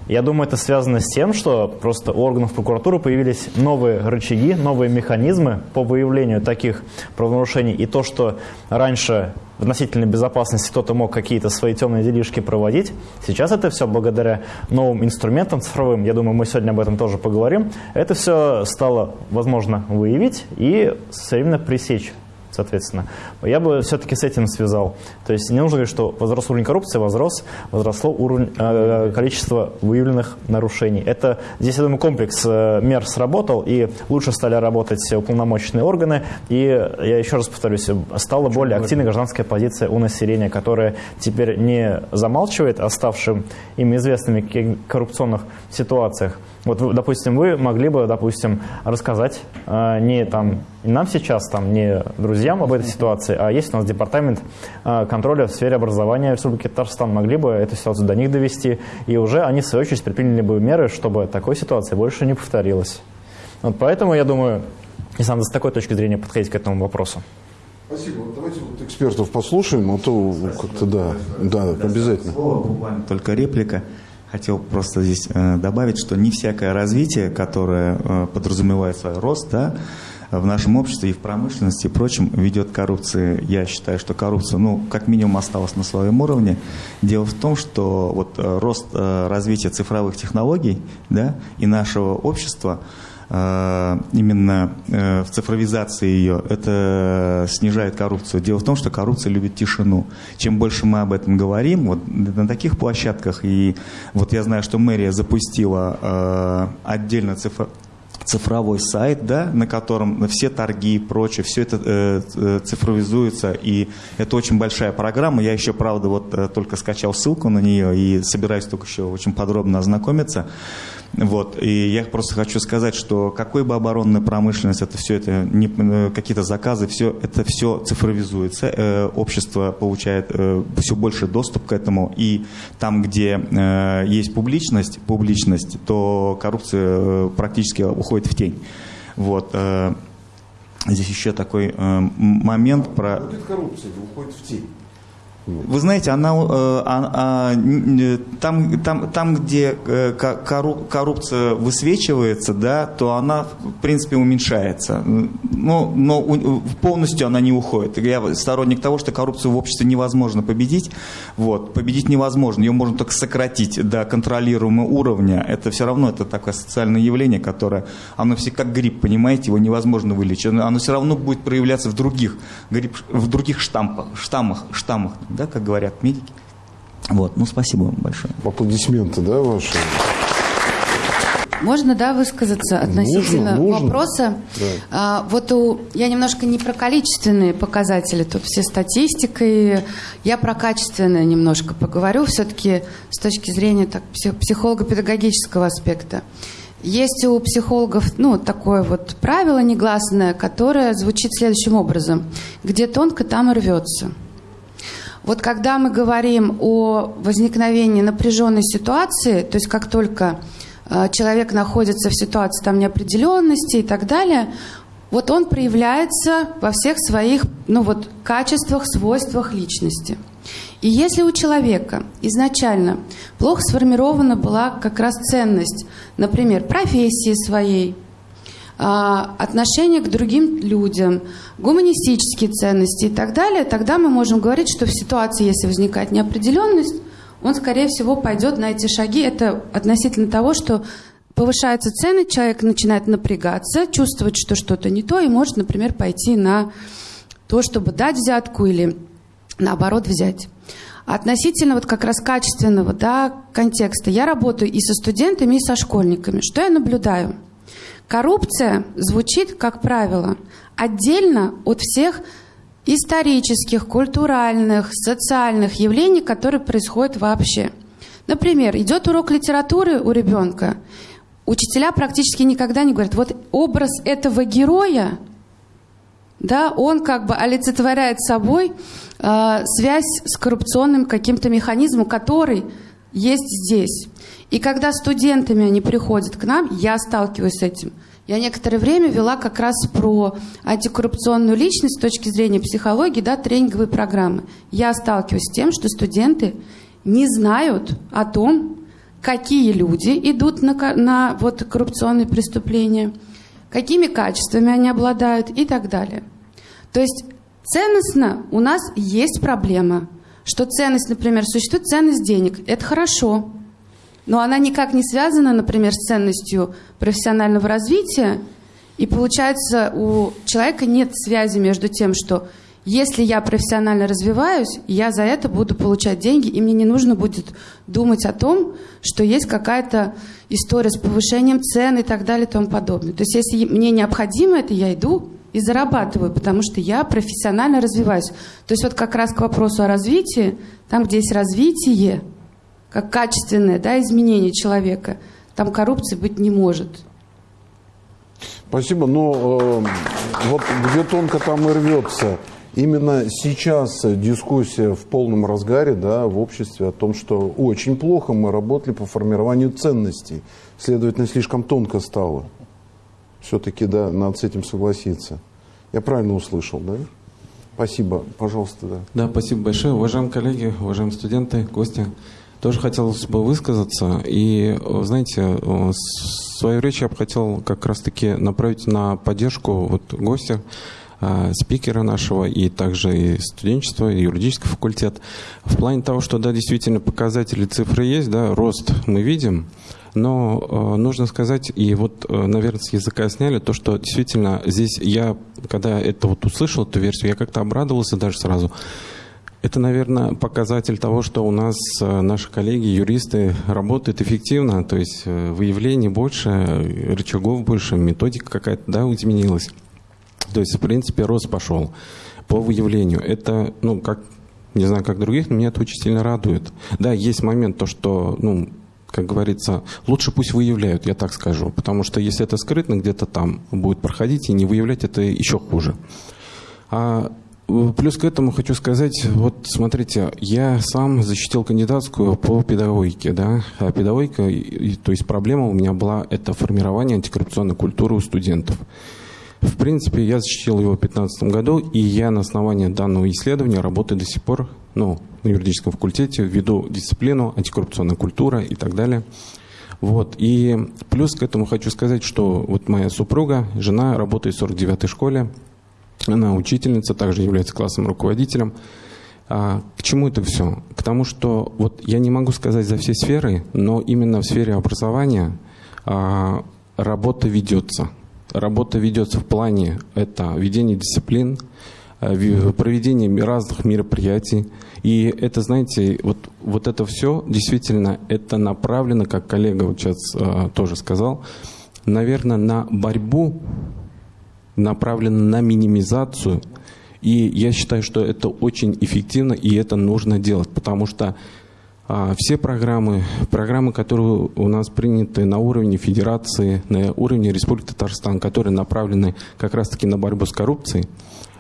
Я думаю, это связано с тем, что просто у органов прокуратуры появились новые рычаги, новые механизмы по выявлению таких правонарушений. И то, что раньше в относительной безопасности кто-то мог какие-то свои темные делишки проводить, сейчас это все благодаря новым инструментам цифровым, я думаю, мы сегодня об этом тоже поговорим, это все стало возможно выявить и своевременно пресечь соответственно. Я бы все-таки с этим связал. То есть не нужно говорить, что возрос уровень коррупции, возрос, возросло уровень, э, количество выявленных нарушений. Это здесь, я думаю, комплекс э, мер сработал, и лучше стали работать уполномоченные органы, и, я еще раз повторюсь, стала более активной гражданская позиция у населения, которая теперь не замалчивает оставшим им известными коррупционных ситуациях. Вот, вы, допустим, вы могли бы, допустим, рассказать э, не там нам сейчас, там, не друзьям об этой ситуации, а есть у нас департамент э, контроля в сфере образования Республики Татарстан, могли бы эту ситуацию до них довести, и уже они, в свою очередь, предприняли бы меры, чтобы такой ситуации больше не повторилась. Вот поэтому, я думаю, если надо с такой точки зрения подходить к этому вопросу. Спасибо. Давайте вот экспертов послушаем, а то как-то да, да, обязательно. Слово, буквально только реплика. Хотел просто здесь э, добавить, что не всякое развитие, которое э, подразумевает свой рост, да, в нашем обществе и в промышленности и прочем ведет к коррупции. Я считаю, что коррупция, ну, как минимум осталась на своем уровне. Дело в том, что вот э, рост развития цифровых технологий, да, и нашего общества именно э, в цифровизации ее, это снижает коррупцию. Дело в том, что коррупция любит тишину. Чем больше мы об этом говорим, вот на таких площадках, и вот я знаю, что мэрия запустила э, отдельно цифр цифровой сайт, да, на котором все торги и прочее, все это э, э, цифровизуется, и это очень большая программа. Я еще, правда, вот э, только скачал ссылку на нее и собираюсь только еще очень подробно ознакомиться. Вот. И я просто хочу сказать, что какой бы оборонная промышленность, это все это, не, э, какие-то заказы, все это все цифровизуется, э, общество получает э, все больше доступ к этому, и там, где э, есть публичность, публичность, то коррупция практически уходит в тень. Вот. э, Здесь еще такой э, момент про... Будет коррупция, уходит в тень. Вы знаете, она, э, а- а, н- там, там, там, где э, ко- корру- коррупция высвечивается, да, то она, в принципе, уменьшается. Но, но у- полностью она не уходит. Я сторонник того, что коррупцию в обществе невозможно победить. Вот. Победить невозможно. Ее можно только сократить до контролируемого уровня. Это все равно это такое социальное явление, которое, оно все как грипп, понимаете, его невозможно вылечить. Оно все равно будет проявляться в других, грипп, в других штампах, штаммах, штаммах, да, как говорят медики. Вот, ну спасибо вам большое. Аплодисменты, да, ваши? Можно, да, высказаться относительно Нужно, нужно. вопроса? Да. А, вот у, я немножко не про количественные показатели, тут все статистикой, я про качественное немножко поговорю, все-таки с точки зрения так, псих- психолого-педагогического аспекта. Есть у психологов ну, такое вот правило негласное, которое звучит следующим образом. Где тонко, там и рвется. Вот когда мы говорим о возникновении напряженной ситуации, то есть как только э, человек находится в ситуации там неопределенности и так далее, вот он проявляется во всех своих ну вот, качествах, свойствах личности. И если у человека изначально плохо сформирована была как раз ценность, например, профессии своей, отношение к другим людям, гуманистические ценности и так далее, тогда мы можем говорить, что в ситуации, если возникает неопределенность, он, скорее всего, пойдет на эти шаги. Это относительно того, что повышается ценность, человек начинает напрягаться, чувствовать, что что-то не то, и может, например, пойти на то, чтобы дать взятку или наоборот взять. Относительно вот как раз качественного да, контекста, я работаю и со студентами, и со школьниками. Что я наблюдаю? Коррупция звучит, как правило, отдельно от всех исторических, культуральных, социальных явлений, которые происходят вообще. Например, идет урок литературы у ребенка, учителя практически никогда не говорят, вот образ этого героя, да, он как бы олицетворяет собой э, связь с коррупционным каким-то механизмом, который есть здесь. И когда студентами они приходят к нам, я сталкиваюсь с этим. Я некоторое время вела как раз про антикоррупционную личность с точки зрения психологии, да, тренинговые программы. Я сталкиваюсь с тем, что студенты не знают о том, какие люди идут на, на вот, коррупционные преступления, какими качествами они обладают и так далее. То есть ценностно у нас есть проблема, что ценность, например, существует ценность денег. Это хорошо, но она никак не связана, например, с ценностью профессионального развития. И получается, у человека нет связи между тем, что если я профессионально развиваюсь, я за это буду получать деньги, и мне не нужно будет думать о том, что есть какая-то история с повышением цен и так далее и тому подобное. То есть если мне необходимо это, я иду и зарабатываю, потому что я профессионально развиваюсь. То есть вот как раз к вопросу о развитии, там, где есть развитие, как качественное да, изменение человека, там коррупции быть не может. Спасибо. Но э, вот где тонко там и рвется. Именно сейчас дискуссия в полном разгаре да, в обществе о том, что очень плохо мы работали по формированию ценностей. Следовательно, слишком тонко стало. Все-таки, да, надо с этим согласиться. Я правильно услышал, да? Спасибо. Пожалуйста, да. Да, спасибо большое. Уважаемые коллеги, уважаемые студенты, гости. Тоже хотелось бы высказаться. И, э, знаете, э, свою речь я бы хотел как раз-таки направить на поддержку вот гостя, э, спикера нашего и также и студенчества, и юридический факультет. В плане того, что, да, действительно показатели, цифры есть, да, рост мы видим, но э, нужно сказать, и вот, э, наверное, с языка сняли, то, что действительно здесь я, когда это вот услышал, эту версию, я как-то обрадовался даже сразу. Это, наверное, показатель того, что у нас э, наши коллеги, юристы работают эффективно, то есть э, выявлений больше, рычагов больше, методика какая-то, да, изменилась. То есть, в принципе, рост пошел по выявлению. Это, ну, как, не знаю, как других, но меня это очень сильно радует. Да, есть момент, то, что, ну, как говорится, лучше пусть выявляют, я так скажу. Потому что если это скрытно, где-то там будет проходить, и не выявлять, это еще хуже. А плюс к этому хочу сказать, вот смотрите, я сам защитил кандидатскую по педагогике, да, а педагогика, то есть проблема у меня была, это формирование антикоррупционной культуры у студентов. В принципе, я защитил его в 2015 году, и я на основании данного исследования работаю до сих пор, ну, на юридическом факультете, веду дисциплину антикоррупционная культура и так далее. Вот. И плюс к этому хочу сказать, что вот моя супруга, жена, работает в 49-й школе, она учительница, также является классным руководителем. А, к чему это все? К тому, что вот я не могу сказать за все сферы, но именно в сфере образования а, работа ведется. Работа ведется в плане это ведение дисциплин, ви- проведение разных мероприятий. И это, знаете, вот, вот это все действительно это направлено, как коллега вот сейчас э, тоже сказал, наверное, на борьбу, направлено на минимизацию. И я считаю, что это очень эффективно, и это нужно делать, потому что все программы, программы, которые у нас приняты на уровне федерации, на уровне Республики Татарстан, которые направлены как раз-таки на борьбу с коррупцией,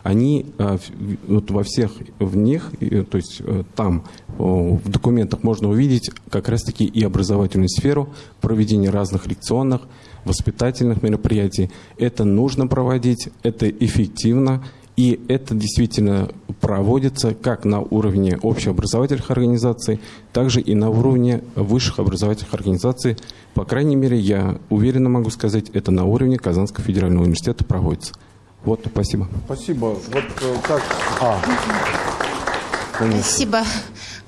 они а, вот во всех в них, то есть э, там в документах можно увидеть как раз-таки и образовательную сферу, проведение разных лекционных, воспитательных мероприятий. Это нужно проводить, это эффективно, и это действительно проводится как на уровне общеобразовательных организаций, также и на уровне высших образовательных организаций. По крайней мере, я уверенно могу сказать, это на уровне Казанского федерального университета проводится. Вот, спасибо. Спасибо. Вот э, как... А, конечно. Спасибо.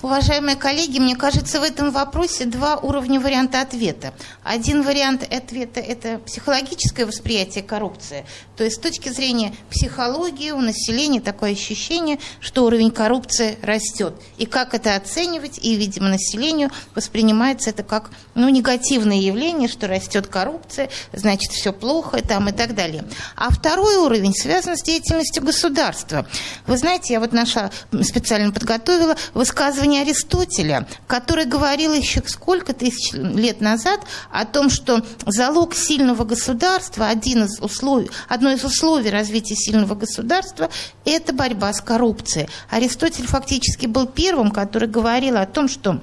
Уважаемые коллеги, мне кажется, в этом вопросе два уровня варианта ответа. Один вариант ответа – это психологическое восприятие коррупции. То есть с точки зрения психологии у населения такое ощущение, что уровень коррупции растет. И как это оценивать, и, видимо, населению воспринимается это как ну, негативное явление, что растет коррупция, значит, все плохо там, и так далее. А второй уровень связан с деятельностью государства. Вы знаете, я вот нашла, специально подготовила высказывание Аристотеля, который говорил еще сколько тысяч лет назад о том, что залог сильного государства, один из условий, одно из условий развития сильного государства – это борьба с коррупцией. Аристотель фактически был первым, который говорил о том, что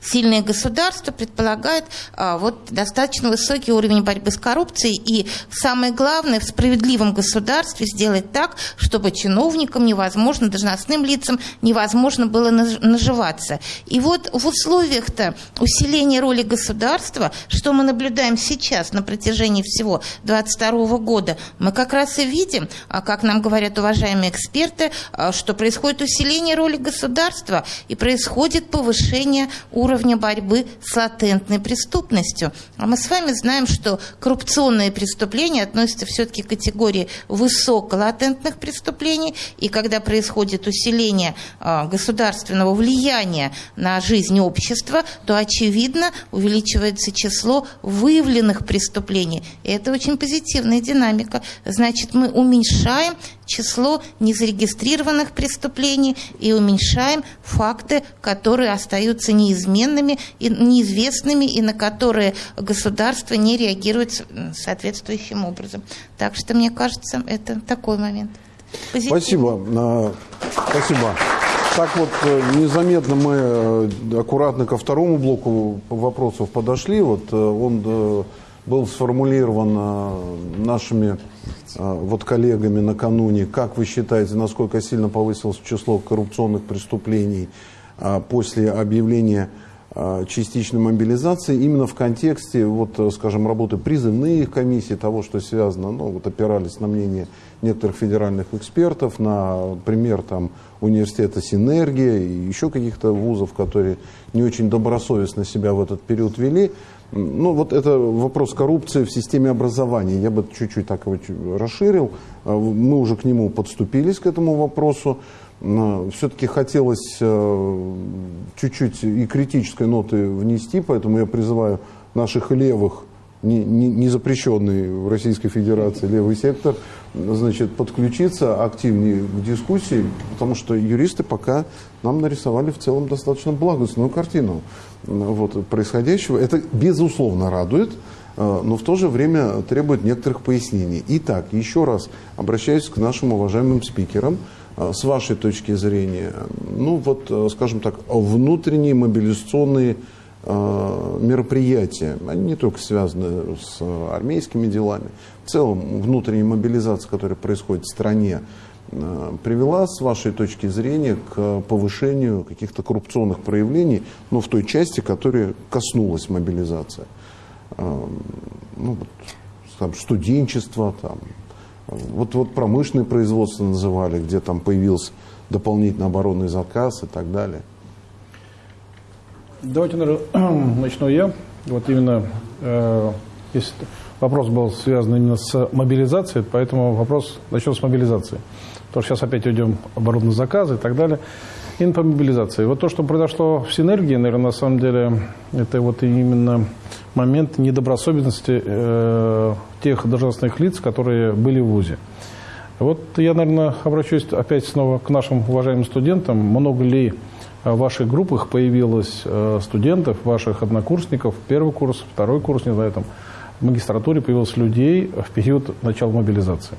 Сильное государство предполагает а, вот, достаточно высокий уровень борьбы с коррупцией. И самое главное, в справедливом государстве сделать так, чтобы чиновникам невозможно, должностным лицам невозможно было наж- наживаться. И вот в условиях-то усиления роли государства, что мы наблюдаем сейчас на протяжении всего 22 года, мы как раз и видим, а, как нам говорят уважаемые эксперты, а, что происходит усиление роли государства и происходит повышение уровня борьбы с латентной преступностью. А мы с вами знаем, что коррупционные преступления относятся все-таки к категории высоколатентных преступлений, и когда происходит усиление а, государственного влияния на жизнь общества, то, очевидно, увеличивается число выявленных преступлений. И это очень позитивная динамика. Значит, мы уменьшаем число незарегистрированных преступлений и уменьшаем факты, которые остаются неизменными и неизвестными, и на которые государство не реагирует соответствующим образом. Так что, мне кажется, это такой момент. Позитивный. Спасибо. Спасибо. Так вот, э, незаметно мы э, аккуратно ко второму блоку вопросов подошли. Вот э, он был сформулирован э, нашими э, вот коллегами накануне. Как вы считаете, насколько сильно повысилось число коррупционных преступлений а, после объявления частичной мобилизации именно в контексте, вот, э, скажем, работы призывных комиссий, того, что связано, ну, вот опирались на мнение некоторых федеральных экспертов, на пример там, университета «Синергия» и еще каких-то вузов, которые не очень добросовестно себя в этот период вели. Ну, вот это вопрос коррупции в системе образования. Я бы чуть-чуть так его расширил. А, Мы уже к нему подступились, к этому вопросу. Все-таки хотелось э, чуть-чуть и критической ноты внести, поэтому я призываю наших левых, не, не, не в Российской Федерации левый сектор, значит, подключиться активнее к дискуссии, потому что юристы пока нам нарисовали в целом достаточно благостную картину вот, происходящего. Это, безусловно, радует, э, но в то же время требует некоторых пояснений. Итак, еще раз обращаюсь к нашим уважаемым спикерам. Э, С вашей точки зрения, ну вот, э, скажем так, внутренние мобилизационные мероприятия, они не только связаны с э, армейскими делами, в целом внутренняя мобилизация, которая происходит в стране, э, привела, с вашей точки зрения, к повышению каких-то коррупционных проявлений, но в той части, которая коснулась мобилизации. Э, Ну, вот, там, студенчество, там, вот, вот промышленное производство называли, где там появился дополнительный оборонный заказ и так далее. Давайте, наверное, начну я. Вот именно, э, вопрос был связан именно с мобилизацией, поэтому вопрос начнем с мобилизации. Потому что сейчас опять идем оборудованные заказы и так далее. И по мобилизации. Вот то, что произошло в синергии, наверное, на самом деле, это вот именно момент недобросовестности э, тех должностных лиц, которые были в ВУЗе. Вот я, наверное, обращусь опять снова к нашим уважаемым студентам. Много ли в ваших группах появилось э, студентов, ваших однокурсников, первый курс, второй курс, не знаю, там, в магистратуре появилось людей в период начала мобилизации?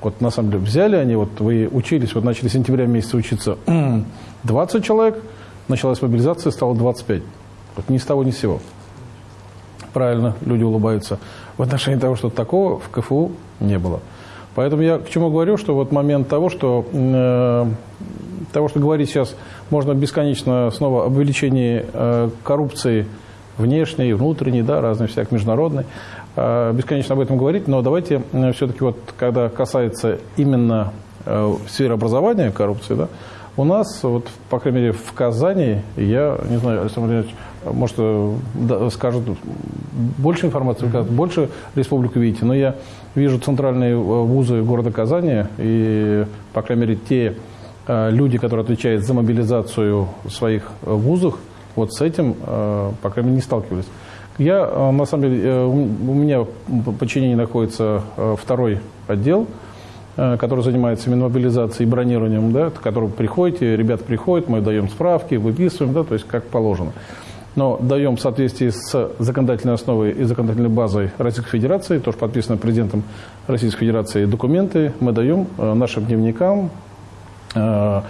Вот на самом деле взяли они, вот вы учились, вот начали с сентября месяца учиться 20 человек, началась мобилизация, стало 25. Вот ни с того, ни с сего. Правильно, люди улыбаются. В отношении того, что такого в КФУ не было. Поэтому я к чему говорю, что вот момент того, что, э, того, что говорить сейчас можно бесконечно снова об увеличении э, коррупции внешней, внутренней, да, разной всякой международной, э, бесконечно об этом говорить, но давайте э, все-таки вот, когда касается именно э, сферы образования коррупции, да, у нас, вот, по крайней мере, в Казани, я не знаю, Александр Владимирович, может, э, да, скажет больше информации, больше республику видите, но я вижу центральные э, вузы города Казани, и, по крайней мере, те э, люди, которые отвечают за мобилизацию в своих вузах, вот с этим, по крайней мере, не сталкивались. Я, на самом деле, у меня в подчинении находится второй отдел, который занимается именно мобилизацией и бронированием, да, который приходите, ребята приходят, мы даем справки, выписываем, да, то есть как положено но даем в соответствии с законодательной основой и законодательной базой Российской Федерации, тоже подписано президентом Российской Федерации документы, мы даем э, нашим дневникам э,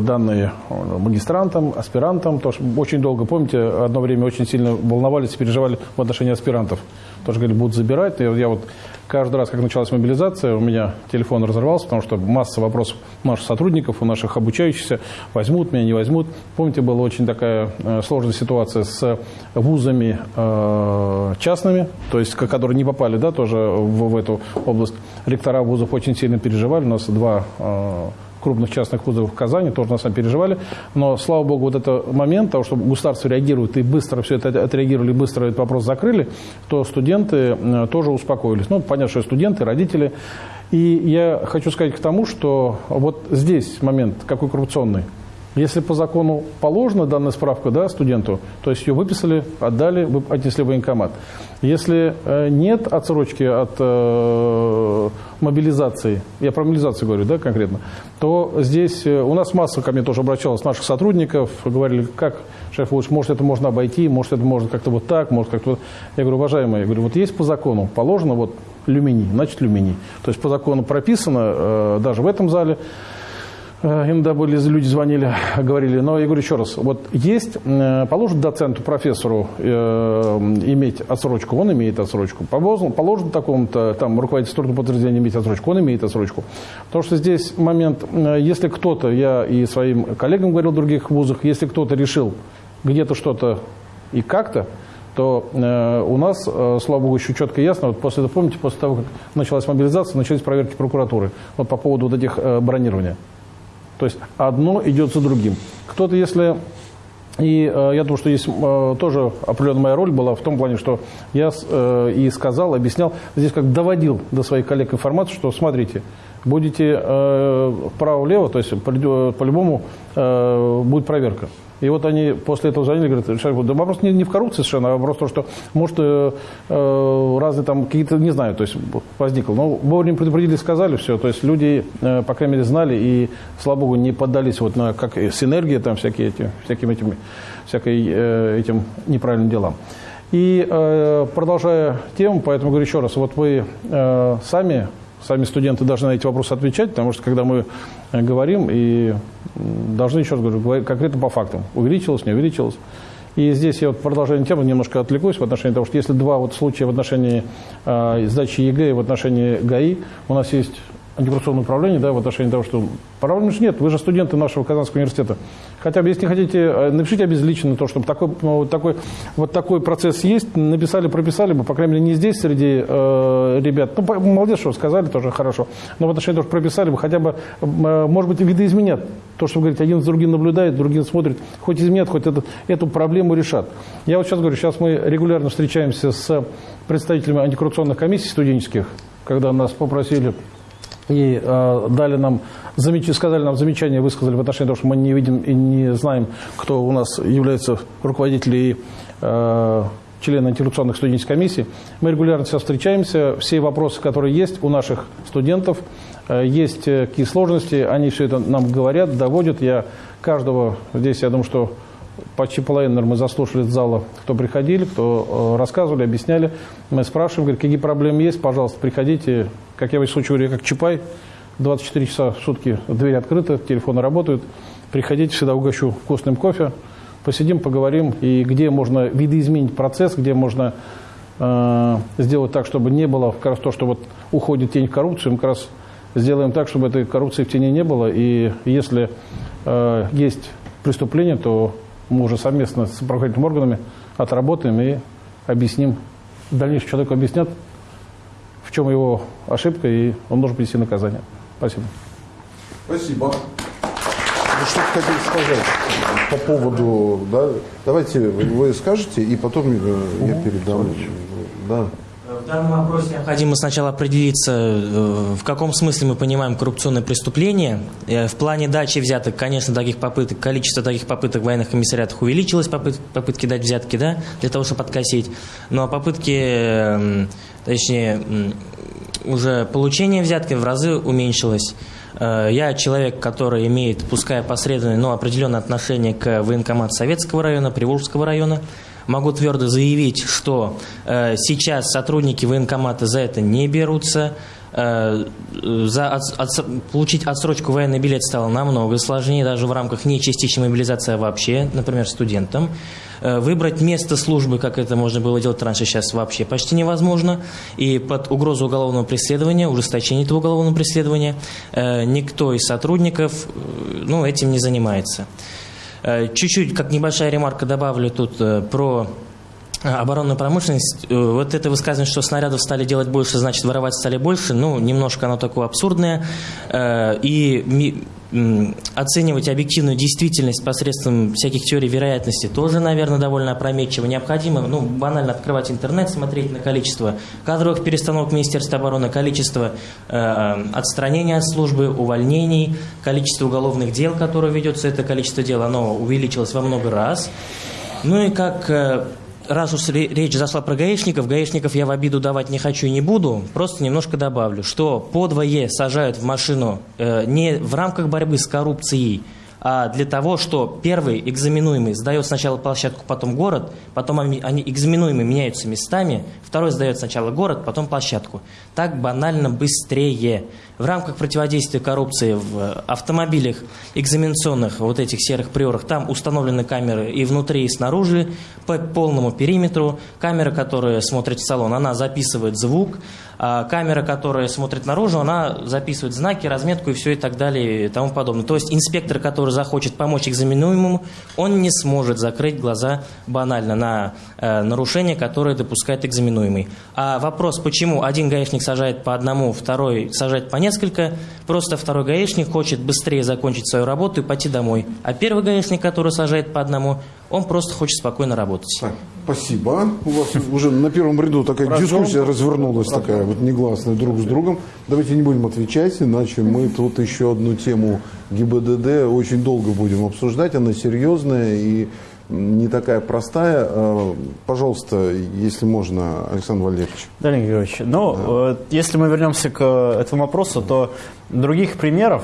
данные магистрантам, аспирантам. Тоже очень долго, помните, одно время очень сильно волновались и переживали в отношении аспирантов. Тоже говорили, будут забирать. Я, я вот Каждый раз, как началась мобилизация, у меня телефон разорвался, потому что масса вопросов у наших сотрудников, у наших обучающихся, возьмут меня, не возьмут. Помните, была очень такая э, сложная ситуация с вузами э, частными, то есть, которые не попали да, тоже в, в эту область. Ректора вузов очень сильно переживали. У нас два э, крупных частных вузов в Казани, тоже на самом переживали. Но, слава богу, вот этот момент того, что государство реагирует и быстро все это отреагировали, быстро этот вопрос закрыли, то студенты э, тоже успокоились. Ну, понятно, что студенты, родители. И я хочу сказать к тому, что вот здесь момент какой коррупционный. Если по закону положена данная справка да, студенту, то есть ее выписали, отдали, отнесли в военкомат. Если э, нет отсрочки от э, мобилизации, я про мобилизацию говорю, да, конкретно, то здесь э, у нас масса ко мне тоже обращалась наших сотрудников, говорили, как, шеф лучше, может, это можно обойти, может, это можно как-то вот так, может, как-то вот. Я говорю, уважаемые, я говорю, вот есть по закону, положено вот люминий, значит люминий. То есть по закону прописано, э, даже в этом зале, иногда были люди звонили, говорили, но я говорю еще раз, вот есть, э, положит доценту, профессору э, иметь отсрочку, он имеет отсрочку. Положен такому-то, там, руководитель структурного подразделения иметь отсрочку, он имеет отсрочку. Потому что здесь момент, если кто-то, я и своим коллегам говорил в других вузах, если кто-то решил где-то что-то и как-то, то э, у нас, э, слава богу, еще четко и ясно, вот после, помните, после того, как началась мобилизация, начались проверки прокуратуры вот по поводу вот этих э, бронирования. То есть одно идет за другим. Кто-то, если... И э, я думаю, что здесь э, тоже определенная моя роль была в том плане, что я э, и сказал, объяснял, здесь как доводил до своих коллег информацию, что смотрите, будете э, вправо-влево, то есть по-любому э, будет проверка. И вот они после этого звонили, говорят, да вопрос не, не в коррупции совершенно, а вопрос то, что, может, э, э, разные там какие-то, не знаю, то есть возникло. Но вовремя предупредили, сказали все, то есть люди, э, по крайней мере, знали и, слава богу, не поддались вот на, как синергия там всякие эти, всяким этим, всякой, э, этим неправильным делам. И э, продолжая тему, поэтому говорю еще раз, вот вы э, сами сами студенты должны на эти вопросы отвечать, потому что когда мы э, говорим и должны, еще раз говорю, конкретно по фактам, увеличилось, не увеличилось. И здесь я вот продолжение темы немножко отвлекусь в отношении того, что если два вот случая в отношении э, сдачи ЕГЭ и в отношении ГАИ, у нас есть антикоррупционное управление, да, в отношении того, что проблем же нет, вы же студенты нашего Казанского университета. Хотя бы, если не хотите, э, напишите обезличенно то, чтобы такой, вот, такой, вот такой процесс есть, написали, прописали бы, по крайней мере, не здесь среди э, ребят. Ну, молодец, что сказали, тоже хорошо. Но в отношении того, что прописали бы, хотя бы, э, может быть, видоизменят. То, что вы говорите, один с другим наблюдает, другим смотрит, хоть изменят, хоть это, эту проблему решат. Я вот сейчас говорю, сейчас мы регулярно встречаемся с представителями антикоррупционных комиссий студенческих, когда нас попросили и э, дали нам, замеч... сказали нам замечания, высказали в отношении того, что мы не видим и не знаем, кто у нас является руководителем и э, члены антикоррупционных студенческих комиссий. Мы регулярно сейчас встречаемся. Все вопросы, которые есть у наших студентов, э, есть э, какие сложности, они все это нам говорят, доводят. Я каждого здесь, я думаю, что почти половину наверное, мы заслушали из зала, кто приходили, кто э, рассказывали, объясняли. Мы спрашиваем, говорят, какие проблемы есть, пожалуйста, приходите. Как я в случае говорю, как Чапай, 24 часа в сутки дверь открыта, телефоны работают. Приходите, всегда угощу вкусным кофе. Посидим, поговорим, и где можно видоизменить процесс, где можно э, сделать так, чтобы не было как раз то, что вот уходит тень в коррупцию, мы как раз сделаем так, чтобы этой коррупции в тени не было. И если э, есть преступление, то мы уже совместно с правоохранительными органами отработаем и объясним. В дальнейшем человеку объяснят, в чем его ошибка, и он должен принести наказание. Спасибо. Спасибо. Вы что хотели сказать по поводу... Да? Давайте вы скажете, и потом э, я передам. Да. В данном вопросе необходимо сначала определиться, э, в каком смысле мы понимаем коррупционное преступление. Э, в плане дачи взяток, конечно, таких попыток, количество таких попыток в военных комиссариатах увеличилось, попытки дать взятки, да, для того, чтобы откосить. Но попытки, эм, точнее, уже получение взятки в разы уменьшилось. Э, я человек, который имеет, пускай посредственное, но определенное отношение к военкомату Советского района, Приволжского района могу твердо заявить, что э, сейчас сотрудники военкомата за это не берутся. Э, за от, от, получить отсрочку военный билет стало намного сложнее, даже в рамках не частичной мобилизации, а вообще, например, студентам. Э, выбрать место службы, как это можно было делать раньше, сейчас вообще почти невозможно. И под угрозу уголовного преследования, ужесточения этого уголовного преследования, э, никто из сотрудников э, ну, этим не занимается. Э, чуть-чуть, как небольшая ремарка, добавлю тут э, про оборонную промышленность. Вот это высказывание, что снарядов стали делать больше, значит воровать стали больше, ну, немножко оно такое абсурдное. И оценивать объективную действительность посредством всяких теорий вероятности тоже, наверное, довольно опрометчиво. Необходимо, ну, банально открывать интернет, смотреть на количество кадровых перестановок Министерства обороны, количество э, отстранений от службы, увольнений, количество уголовных дел, которое ведется, это количество дел, оно увеличилось во много раз. Ну и как э, раз уж речь зашла про гаишников, гаишников я в обиду давать не хочу и не буду, просто немножко добавлю, что подвое сажают в машину э, не в рамках борьбы с коррупцией, для того, что первый экзаменуемый сдает сначала площадку, потом город, потом они, они экзаменуемые меняются местами, второй сдает сначала город, потом площадку. Так банально быстрее. В рамках противодействия коррупции в автомобилях экзаменационных, вот этих серых приорах, там установлены камеры и внутри, и снаружи, по полному периметру. Камера, которая смотрит в салон, она записывает звук, а камера, которая смотрит наружу, она записывает знаки, разметку и все и так далее и тому подобное. То есть инспектор, который захочет помочь экзаменуемому, он не сможет закрыть глаза банально на э, нарушение, которое допускает экзаменуемый. А вопрос, почему один гаишник сажает по одному, второй сажает по несколько, просто второй гаишник хочет быстрее закончить свою работу и пойти домой. А первый гаишник, который сажает по одному, он просто хочет спокойно работать. Спасибо. У вас уже на первом ряду такая дискуссия развернулась, такая вот негласная друг с другом. Давайте не будем отвечать, иначе мы тут еще одну тему ГИБДД очень долго будем обсуждать. Она серьезная и не такая простая. А, пожалуйста, если можно, Александр Валерьевич. Да, Леонид Георгиевич, ну, да. Э, если мы вернемся к этому вопросу, то других примеров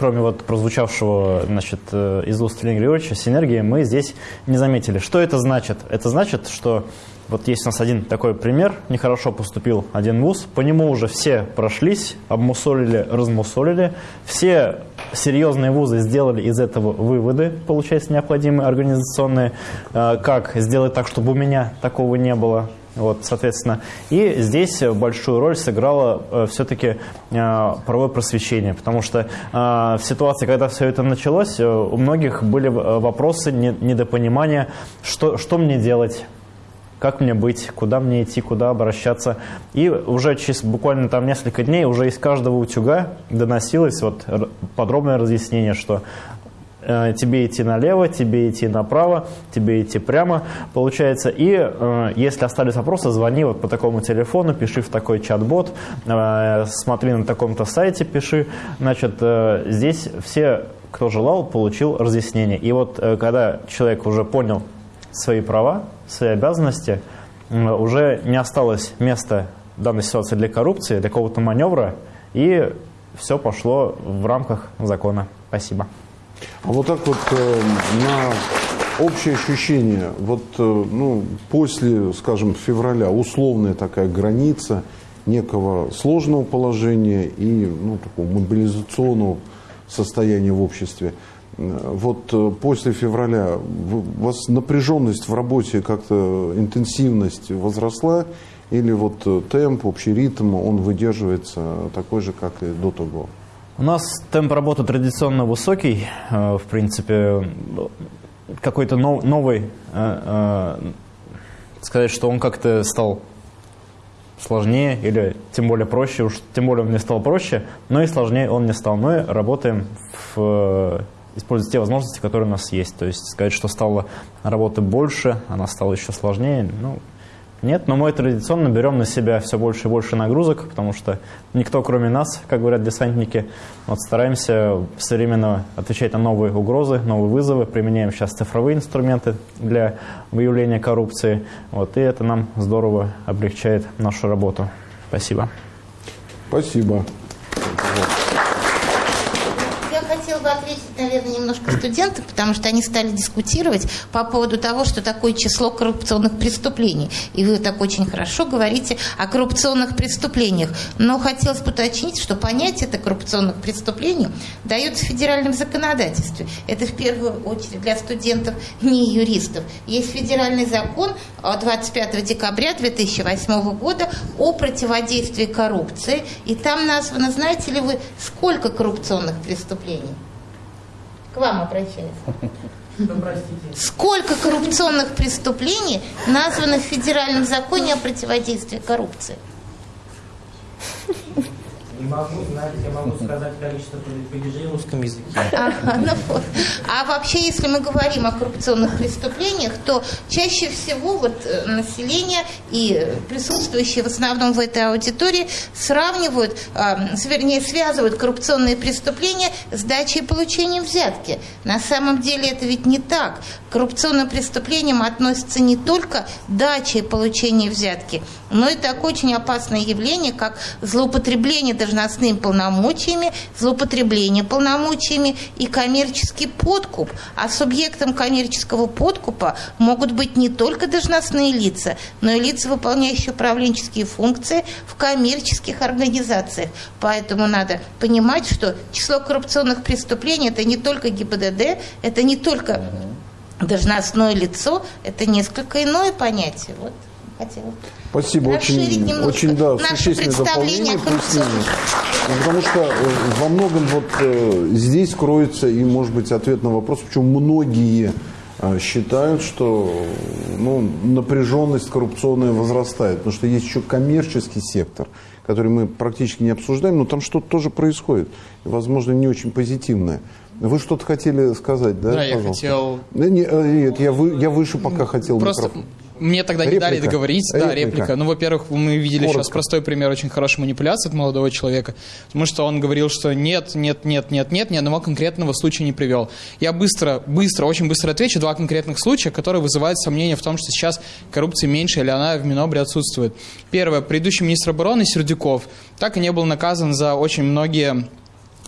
кроме вот прозвучавшего значит, э, из уст Леонида Григорьевича, синергии, мы здесь не заметили. Что это значит? Это значит, что вот есть у нас один такой пример, нехорошо поступил один вуз, по нему уже все прошлись, обмусолили, размусолили, все серьезные вузы сделали из этого выводы, получается, необходимые организационные, э, как сделать так, чтобы у меня такого не было, вот, соответственно, и здесь большую роль сыграло э, все-таки э, правое просвещение, потому что э, в ситуации, когда все это началось, э, у многих были э, вопросы, не, недопонимания, что, что мне делать, как мне быть, куда мне идти, куда обращаться. И уже через буквально там несколько дней уже из каждого утюга доносилось вот подробное разъяснение, что э, тебе идти налево, тебе идти направо, тебе идти прямо, получается. И э, если остались вопросы, звони вот по такому телефону, пиши в такой чат-бот, э, смотри на таком-то сайте, пиши. Значит, э, здесь все, кто желал, получил разъяснение. И вот э, когда человек уже понял свои права, свои обязанности, э, уже не осталось места данной ситуации для коррупции, для какого-то маневра, и все пошло в рамках закона. Спасибо. А вот так вот э, на общее ощущение, вот э, ну, после, скажем, февраля условная такая граница некого сложного положения и ну, такого мобилизационного состояния в обществе. Э, Вот после февраля у вас напряженность в работе как-то, интенсивность возросла или вот темп, общий ритм, он выдерживается такой же, как и до того? У нас темп работы традиционно высокий, э, в принципе, какой-то нов- новый, э, э, сказать, что он как-то стал сложнее или тем более проще, уж тем более он не стал проще, но и сложнее он не стал. Мы работаем в используя те возможности, которые у нас есть. То есть сказать, что стало работы больше, она стала еще сложнее, ну, нет, но мы традиционно берем на себя все больше и больше нагрузок, потому что никто, кроме нас, как говорят десантники, вот стараемся современно отвечать на новые угрозы, новые вызовы, применяем сейчас цифровые инструменты для выявления коррупции, вот, и это нам здорово облегчает нашу работу. Спасибо. Спасибо. Я хотела бы ответить, наверное, немножко студентам, потому что они стали дискутировать по поводу того, что такое число коррупционных преступлений. И вы так очень хорошо говорите о коррупционных преступлениях. Но хотелось бы уточнить, что понятие это коррупционных преступлений дается в федеральном законодательстве. Это в первую очередь для студентов, не юристов. Есть федеральный закон от 25 декабря 2008 года о противодействии коррупции. И там названо, знаете ли вы, сколько коррупционных преступлений? К вам обращаюсь. Сколько коррупционных преступлений названо в федеральном законе о противодействии коррупции? Могу знать, я могу сказать количество падежей в русском языке. Ага, ну вот. А вообще, если мы говорим о коррупционных преступлениях, то чаще всего вот э, население и присутствующие в основном в этой аудитории сравнивают, а, с- вернее, связывают коррупционные преступления с дачей и получением взятки. На самом деле это ведь не так. К коррупционным преступлениям относится не только дача и получение взятки, но и такое очень опасное явление, как злоупотребление должностными полномочиями, злоупотребление полномочиями и коммерческий подкуп. А субъектом коммерческого подкупа могут быть не только должностные лица, но и лица, выполняющие управленческие функции в коммерческих организациях. Поэтому надо понимать, что число коррупционных преступлений это не только ГИБДД, это не только должностное лицо, это несколько иное понятие. Вот хотела. Спасибо, очень, очень да, существенное представление дополнение. Ну, Потому что э, во многом вот э, здесь кроется и, может быть, ответ на вопрос, почему многие э, считают, что ну, напряженность коррупционная возрастает. Потому что есть еще коммерческий сектор, который мы практически не обсуждаем, но там что-то тоже происходит. Возможно, не очень позитивное. Вы что-то хотели сказать, да? Да, я пожалуйста? хотел- Да, не, э, нет, я, вы, я выше пока хотел Просто микрофон. Мне тогда не дали Реплика. договорить. Да, Реплика. реплика. Ну, во-первых, мы видели сейчас Коротко. простой пример очень хорошей манипуляции от молодого человека, потому что он говорил, что нет, нет, нет, нет, нет, ни одного конкретного случая не привел. Я быстро, быстро, очень быстро отвечу. Два конкретных случая, которые вызывают сомнения в том, что сейчас коррупции меньше или она в Минобре отсутствует. Первое. Предыдущий министр обороны Сердюков так и не был наказан за очень многие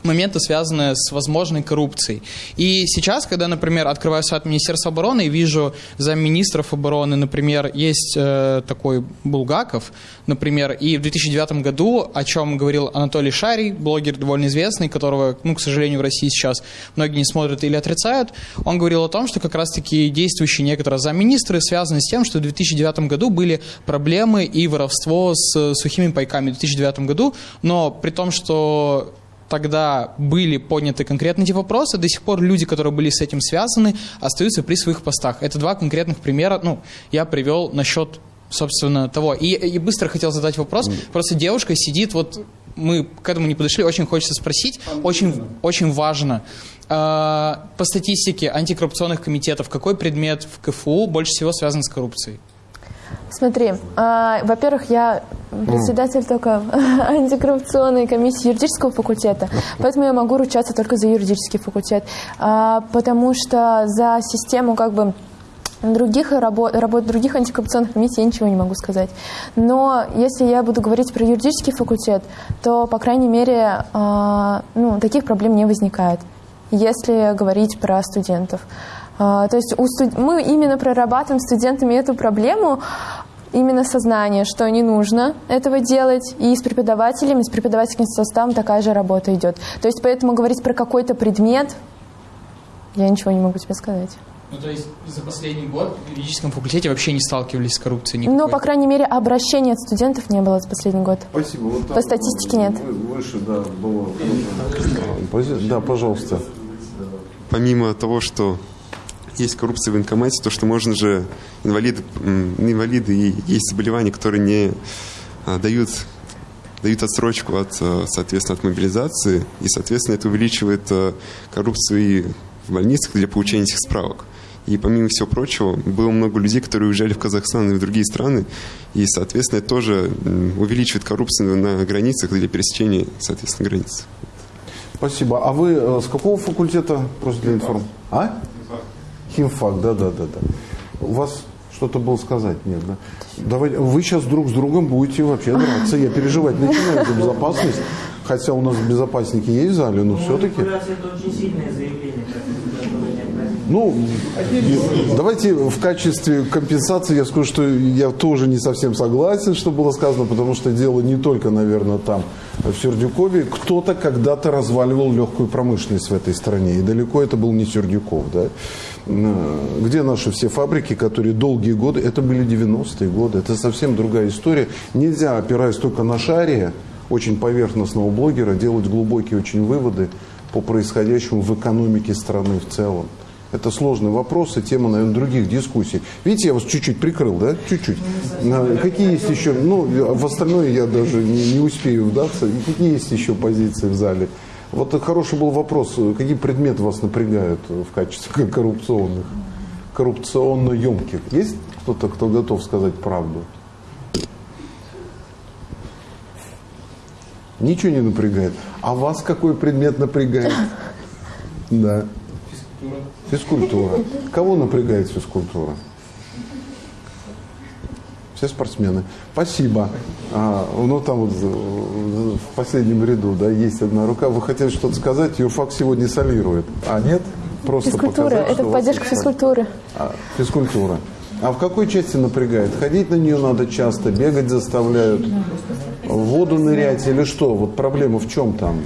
моменты, связанные с возможной коррупцией. И сейчас, когда, например, открываю сайт Министерства обороны и вижу замминистров обороны, например, есть э, такой Булгаков, например, и в 2009 году, о чем говорил Анатолий Шарий, блогер довольно известный, которого, ну, к сожалению, в России сейчас многие не смотрят или отрицают, он говорил о том, что как раз-таки действующие некоторые замминистры связаны с тем, что в 2009 году были проблемы и воровство с сухими пайками в 2009 году, но при том, что тогда были подняты конкретные эти вопросы, до сих пор люди, которые были с этим связаны, остаются при своих постах. Это два конкретных примера, ну, я привел насчет собственно, того. И, и быстро хотел задать вопрос. Просто девушка сидит вот мы к этому не подошли, очень хочется спросить, очень, очень важно. Э, по статистике антикоррупционных комитетов, какой предмет в КФУ больше всего связан с коррупцией? Смотри, а, во-первых, я председатель только антикоррупционной комиссии юридического факультета, поэтому я могу ручаться только за юридический факультет, а, потому что за систему как бы других работ, работ других антикоррупционных комиссий я ничего не могу сказать. Но если я буду говорить про юридический факультет, то, по крайней мере, а, ну, таких проблем не возникает, если говорить про студентов. А, то есть у студ... мы именно прорабатываем студентами эту проблему, именно сознание, что не нужно этого делать, и с преподавателями, с преподавательским составом такая же работа идет. То есть поэтому говорить про какой-то предмет я ничего не могу тебе сказать. Ну, то есть за последний год в юридическом факультете вообще не сталкивались с коррупцией никакой? Но, по крайней мере, обращения от студентов не было за последний год. Спасибо. Вот По статистике нет. Выше, да, было. Да, пожалуйста. Помимо того, что есть коррупция в военкомате, то что можно же инвалиды, инвалиды и есть заболевания, которые не а, дают дают отсрочку от, а, соответственно, от мобилизации, и, соответственно, это увеличивает а, коррупцию и в больницах для получения этих справок. И помимо всего прочего, было много людей, которые уезжали в Казахстан и в другие страны, и, соответственно, это тоже увеличивает коррупцию на границах для пересечения, соответственно, границ. Спасибо. А вы э, с какого факультета, просто для информации? А? Химфак, да, да, да, да. У вас что-то было сказать? Нет, да? Давайте, вы сейчас друг с другом будете вообще драться. Я переживать начинаю за безопасность. Хотя у нас безопасники есть в зале, но все-таки... Сильное заявление. Ну, давайте в качестве компенсации я скажу, что я тоже не совсем согласен, что было сказано, потому что дело не только, наверное, там, в Сердюкове. Кто-то когда-то разваливал легкую промышленность в этой стране, и далеко это был не Сердюков, да. Где наши все фабрики, которые долгие годы, это были 90-е годы, это совсем другая история. Нельзя, опираясь только на шаре, очень поверхностного блогера, делать глубокие очень выводы по происходящему в экономике страны в целом. Это сложный вопрос и тема, наверное, других дискуссий. Видите, я вас чуть-чуть прикрыл, да? Чуть-чуть. Какие есть еще, ну, в остальное я даже не, не успею вдаться. Какие есть еще позиции в зале? Вот хороший был вопрос, какие предметы вас напрягают в качестве коррупционных, коррупционно емких? Есть кто-то, кто готов сказать правду? Ничего не напрягает. А вас какой предмет напрягает? Да. Физкультура. Кого напрягает физкультура? Все спортсмены. Спасибо. А, ну, там вот в последнем ряду, да, есть одна рука. Вы хотели что-то сказать? Юрфак сегодня солирует. А нет? Просто физкультура. Показать, Это поддержка физкультуры. А, физкультура. А в какой части напрягает? Ходить на нее надо часто, бегать заставляют, в воду нырять или что? Вот проблема в чем там?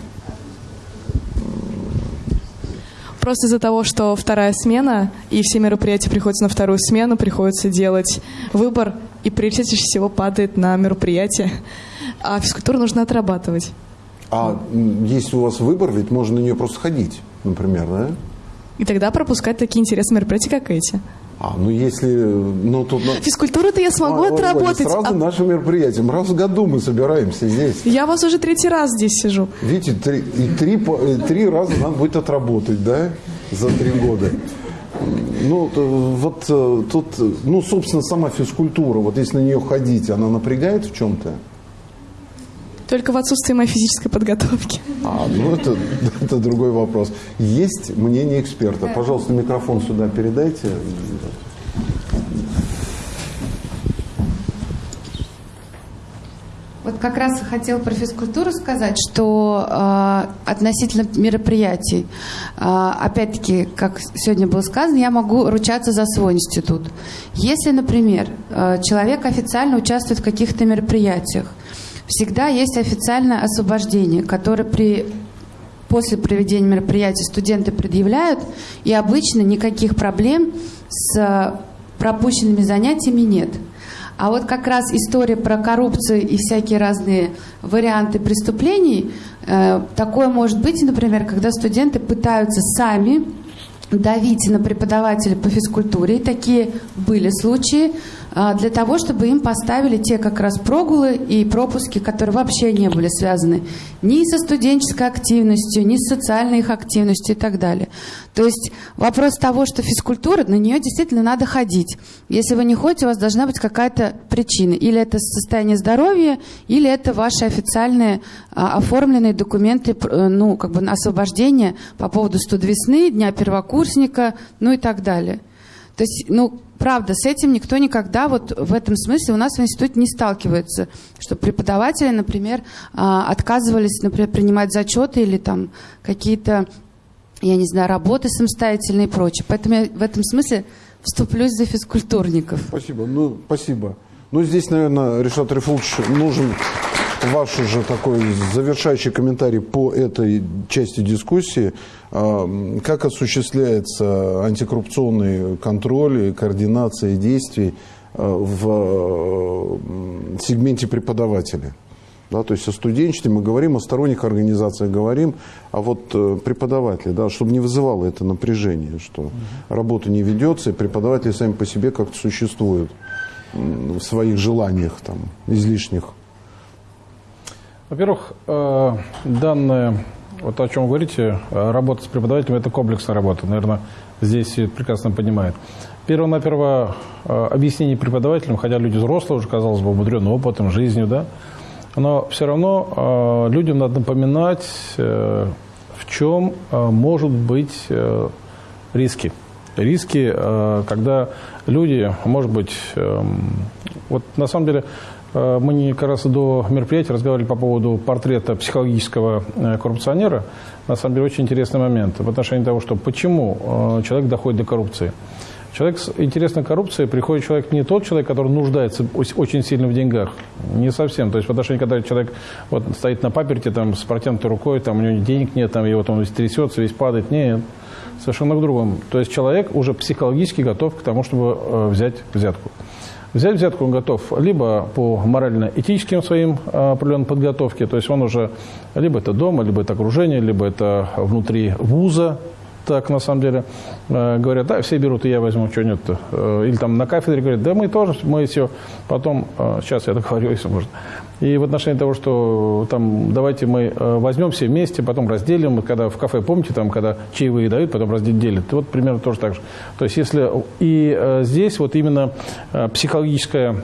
Просто из-за того, что вторая смена, и все мероприятия приходятся на вторую смену, приходится делать выбор, и приоритет всего падает на мероприятие. А физкультуру нужно отрабатывать. А если у вас выбор, ведь можно на нее просто ходить, например, да? И тогда пропускать такие интересные мероприятия, как эти. А, ну если... Ну, тут... Физкультуру-то я смогу а, отработать. Сразу а... наше мероприятие. Раз в году мы собираемся здесь. Я вас уже третий раз здесь сижу. Видите, три, и три, три раза надо будет отработать, да, за три года. Ну, вот э, тут, ну, собственно, сама физкультура, вот если на нее ходить, она напрягает в чем-то? Только в отсутствии моей физической подготовки. А, ну это, это другой вопрос. Есть мнение эксперта. Пожалуйста, микрофон сюда передайте. Вот как раз хотел про физкультуру сказать, что э, относительно мероприятий, э, опять-таки, как сегодня было сказано, я могу ручаться за свой институт. Если, например, э, человек официально участвует в каких-то мероприятиях, всегда есть официальное освобождение, которое при после проведения мероприятия студенты предъявляют, и обычно никаких проблем с пропущенными занятиями нет. А вот как раз история про коррупцию и всякие разные варианты преступлений, э, такое может быть, например, когда студенты пытаются сами давить на преподавателя по физкультуре. Такие были случаи. А, для того, чтобы им поставили те как раз прогулы и пропуски, которые вообще не были связаны ни со студенческой активностью, ни с социальной их активностью и так далее. То есть вопрос того, что физкультура, на нее действительно надо ходить. Если вы не ходите, у вас должна быть какая-то причина. Или это состояние здоровья, или это ваши официальные а, оформленные документы, э, ну, как бы освобождение по поводу студ весны, дня первокурсника, ну и так далее. То есть, ну, правда, с этим никто никогда вот в этом смысле у нас в институте не сталкивается, что преподаватели, например, а, отказывались, например, принимать зачеты или там какие-то, я не знаю, работы самостоятельные и прочее. Поэтому я в этом смысле вступлюсь за физкультурников. Спасибо. Ну, спасибо. Ну, здесь, наверное, Решат Рифулович, нужен ваш уже такой завершающий комментарий по этой части дискуссии. А, как осуществляется антикоррупционный контроль и координация действий а, в сегменте преподавателей? Да, то есть о студенчестве мы говорим, о сторонних организациях говорим, а вот э, преподаватели, да, чтобы не вызывало это напряжение, что работа не ведется, и преподаватели сами по себе как-то существуют в своих желаниях там, излишних. Во-первых, э, данная, вот о чем вы говорите, э, работа с преподавателем – это комплексная работа. Наверное, здесь все прекрасно понимают. Перво-наперво э, объяснение преподавателям, хотя люди взрослые, уже, казалось бы, умудренным опытом, жизнью, да, но все равно людям надо напоминать, в чем может быть риски. Риски, когда люди, может быть, эм, вот на самом деле мы не как раз до мероприятия разговаривали по поводу портрета психологического э, коррупционера. На самом деле очень интересный момент в отношении того, что почему э, человек доходит до коррупции. Человек с интересной коррупцией приходит человек не тот человек, который нуждается очень сильно в деньгах. Не совсем. То есть в отношении, когда человек вот, стоит на паперте там, с протянутой рукой, там, у него денег нет, там, и вот он весь трясется, весь падает. Нет, совершенно к другому. То есть человек уже психологически готов к тому, чтобы э, взять взятку. Взять взятку он готов либо по морально-этическим своим а, определенным подготовке, то есть он уже либо это дома, либо это окружение, либо это внутри вуза, так на самом деле э, говорят, да, все берут, и я возьму, что нет. Э, или там на кафедре говорят, да мы тоже, мы все. Потом, э, сейчас я договорю, если можно. И в отношении того, что там давайте мы э, возьмем все вместе, потом разделим, когда в кафе, помните, там, когда чаевые дают, потом разделят. Вот примерно тоже так же. То есть если и э, здесь вот именно э, психологическая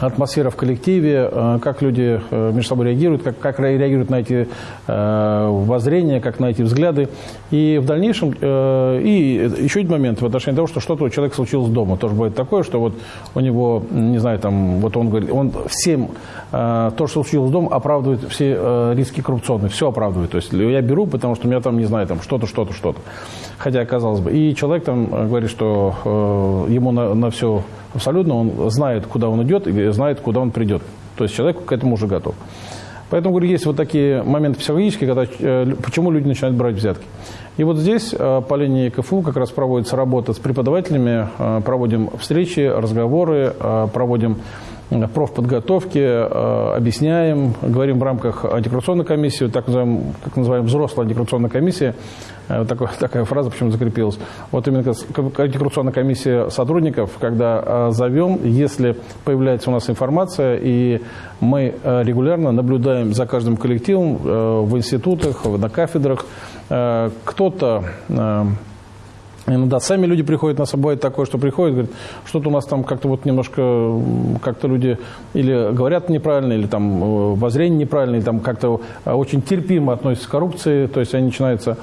атмосфера в коллективе, э, как люди э, между собой реагируют, как, как реагируют на эти э, воззрения, как на эти взгляды. И в дальнейшем, и еще один момент в отношении того, что что-то у человека случилось дома. Тоже бывает такое, что вот у него, не знаю, там, вот он говорит, он всем то, что случилось дома, оправдывает все риски коррупционные, все оправдывает. То есть я беру, потому что у меня там, не знаю, там что-то, что-то, что-то. Хотя, казалось бы. И человек там говорит, что э, ему на, на все абсолютно, он знает, куда он идет и знает, куда он придет. То есть человек к этому уже готов. Поэтому, говорю, есть вот такие моменты психологические, когда, э, почему люди начинают брать взятки. И вот здесь э, по линии КФУ как раз проводится работа с преподавателями, э, проводим встречи, разговоры, проводим профподготовки, объясняем, говорим в рамках антикоррупционной комиссии, так называемой, как называем, взрослая антикоррупционная комиссия, такой, такая фраза почему закрепилась. Вот именно антикоррупционная комиссия сотрудников, когда зовем, если появляется у нас информация, и мы регулярно наблюдаем за каждым коллективом в институтах, на кафедрах, Э, кто-то э, Иногда сами люди приходят, на собой такое, что приходят, говорят, что-то у нас там как-то вот немножко, как-то люди или говорят неправильно, или там э, воззрение неправильное, или там как-то очень терпимо относятся к коррупции, то есть они начинаются,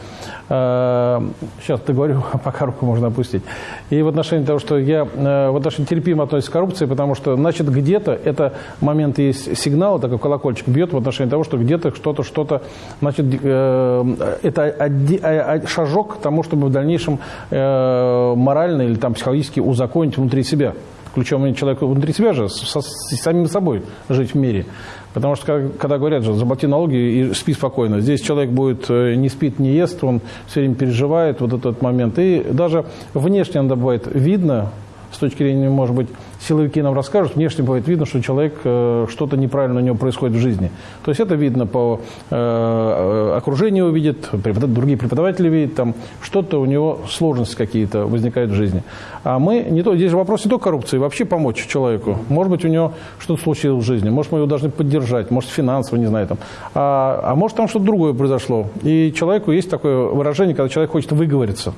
э, сейчас договорю, пока руку можно опустить. И в отношении того, что я э, в отношении терпимо относится к коррупции, потому что, значит, где-то это момент есть сигнал, такой колокольчик бьет в отношении того, что где-то что-то, что-то, значит, э, это шажок к тому, чтобы в дальнейшем э, морально или там психологически узаконить внутри себя. Ключом человека внутри себя же, со, с самим собой жить в мире. Потому что, когда говорят же, заплати налоги и спи спокойно. Здесь человек будет э, не спит, не ест, он все время переживает вот этот момент. И даже внешне надо бывает видно, с точки зрения, может быть, силовики нам расскажут, внешне бывает видно, что человек, э, что-то неправильно у него происходит в жизни. То есть это видно по э, окружению увидит, преподав... другие преподаватели видят, там что-то у него сложности какие-то возникают в жизни. А мы, не то, здесь вопрос не только коррупции, вообще помочь человеку. Может быть, у него что-то случилось в жизни, может, мы его должны поддержать, может, финансово, не знаю, там. А, а может, там что-то другое произошло. И человеку есть такое выражение, когда человек хочет выговориться.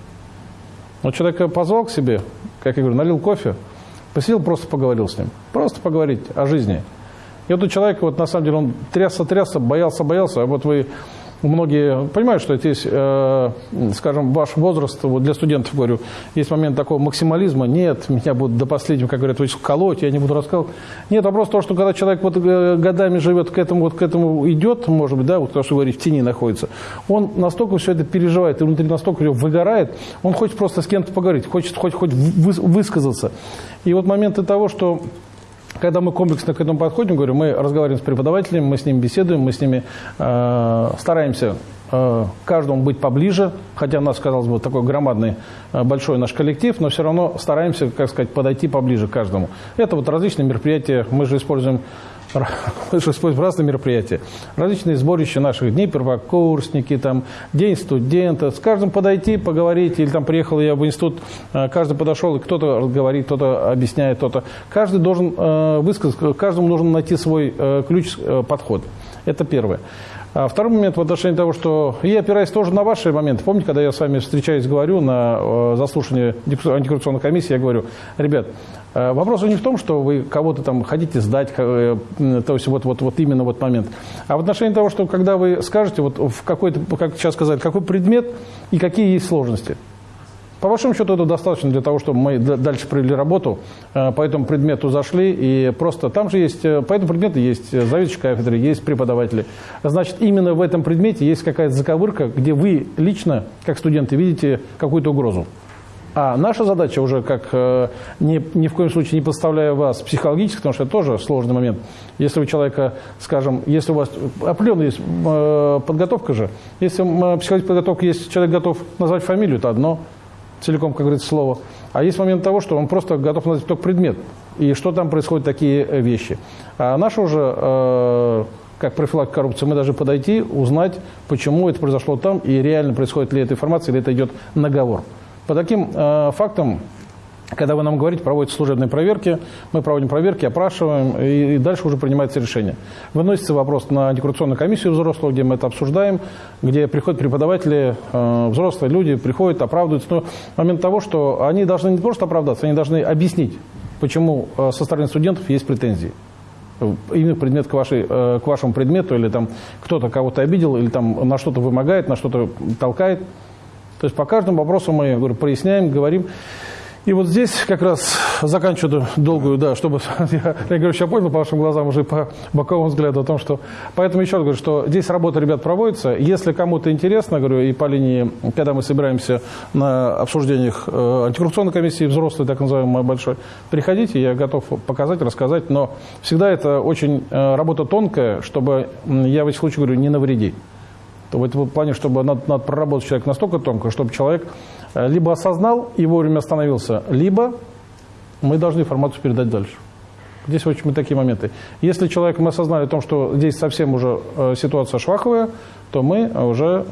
Вот человека позвал к себе, как я говорю, налил кофе, посидел, просто поговорил с ним. Просто поговорить о жизни. И вот у человека, вот на самом деле, он трясся-трясся, боялся-боялся, а вот вы многие понимают, что здесь, э, скажем, ваш возраст, вот для студентов говорю, есть момент такого максимализма, нет, меня будут до последнего, как говорят, колоть, я не буду рассказывать. Нет, вопрос в том, что когда человек вот э, годами живет к этому, вот к этому идет, может быть, да, вот то, что говорить, в тени находится, он настолько все это переживает, и внутри настолько его выгорает, он хочет просто с кем-то поговорить, хочет хоть, хоть высказаться. И вот моменты того, что когда мы комплексно к этому подходим, говорю, мы разговариваем с преподавателями, мы с ними беседуем, мы с ними э, стараемся э, каждому быть поближе, хотя у нас, казалось бы, такой громадный, э, большой наш коллектив, но все равно стараемся, как сказать, подойти поближе к каждому. Это вот различные мероприятия, мы же используем используем разные мероприятия. Различные сборища наших дней, первокурсники, там, день студента. С каждым подойти, поговорить. Или там приехал я в институт, э, каждый подошел, и кто-то говорит, кто-то объясняет, кто-то. Каждый должен э, высказать, каждому нужно найти свой э, ключ, подход. Это первое. А второй момент в отношении того, что я опираюсь тоже на ваши моменты. Помните, когда я с вами встречаюсь, говорю на заслушании антикоррупционной комиссии, я говорю, ребят, Э, вопрос не в том, что вы кого-то там хотите сдать, э, то есть вот, вот, вот именно вот момент, а в отношении того, что когда вы скажете, вот в какой-то, как сейчас сказали, какой предмет и какие есть сложности. По большому счету это достаточно для того, чтобы мы дальше провели работу, э, по этому предмету зашли, и просто там же есть, по этому предмету есть заведующий кафедры, есть преподаватели. Значит, именно в этом предмете есть какая-то заковырка, где вы лично, как студенты, видите какую-то угрозу. А наша задача уже, как э, ни, ни в коем случае не подставляя вас психологически, потому что это тоже сложный момент. Если у человека, скажем, если у вас определенная есть э, подготовка же, если э, психологическая подготовка есть, человек готов назвать фамилию, это одно, целиком, как говорится, слово. А есть момент того, что он просто готов назвать только предмет. И что там происходят такие вещи. А наша уже как профилактика коррупции, мы должны подойти, узнать, почему это произошло там, и реально происходит ли эта информация, или это идет наговор. По таким э, фактам, когда вы нам говорите, проводятся служебные проверки, мы проводим проверки, опрашиваем, и, дальше уже принимается решение. Выносится вопрос на антикоррупционную комиссию взрослых, где мы это обсуждаем, где приходят преподаватели, э, взрослые люди, приходят, оправдываются. Но момент того, что они должны не просто оправдаться, они должны объяснить, почему э, со стороны студентов есть претензии именно предмет к, вашей, э, к вашему предмету, или там кто-то кого-то обидел, или там на что-то вымогает, на что-то толкает. То есть по каждому вопросу мы говорю, проясняем, говорим. И вот здесь как раз заканчиваю долгую, да, чтобы, я, я говорю, я понял по вашим глазам уже по боковому взгляду о том, что... Поэтому еще раз говорю, что здесь работа, ребят, проводится. Если кому-то интересно, говорю, и по линии, когда мы собираемся на обсуждениях э, антикоррупционной комиссии, взрослой, так называемой, большой, приходите, я готов показать, рассказать, но всегда это очень э, работа тонкая, чтобы, я в этих случаях говорю, не навреди в этом плане, чтобы надо, надо проработать человек настолько тонко, чтобы человек либо осознал и вовремя остановился, либо мы должны информацию передать дальше. Здесь очень мы такие моменты. Если человек, мы осознали о том, что здесь совсем уже э, ситуация шваховая, то мы уже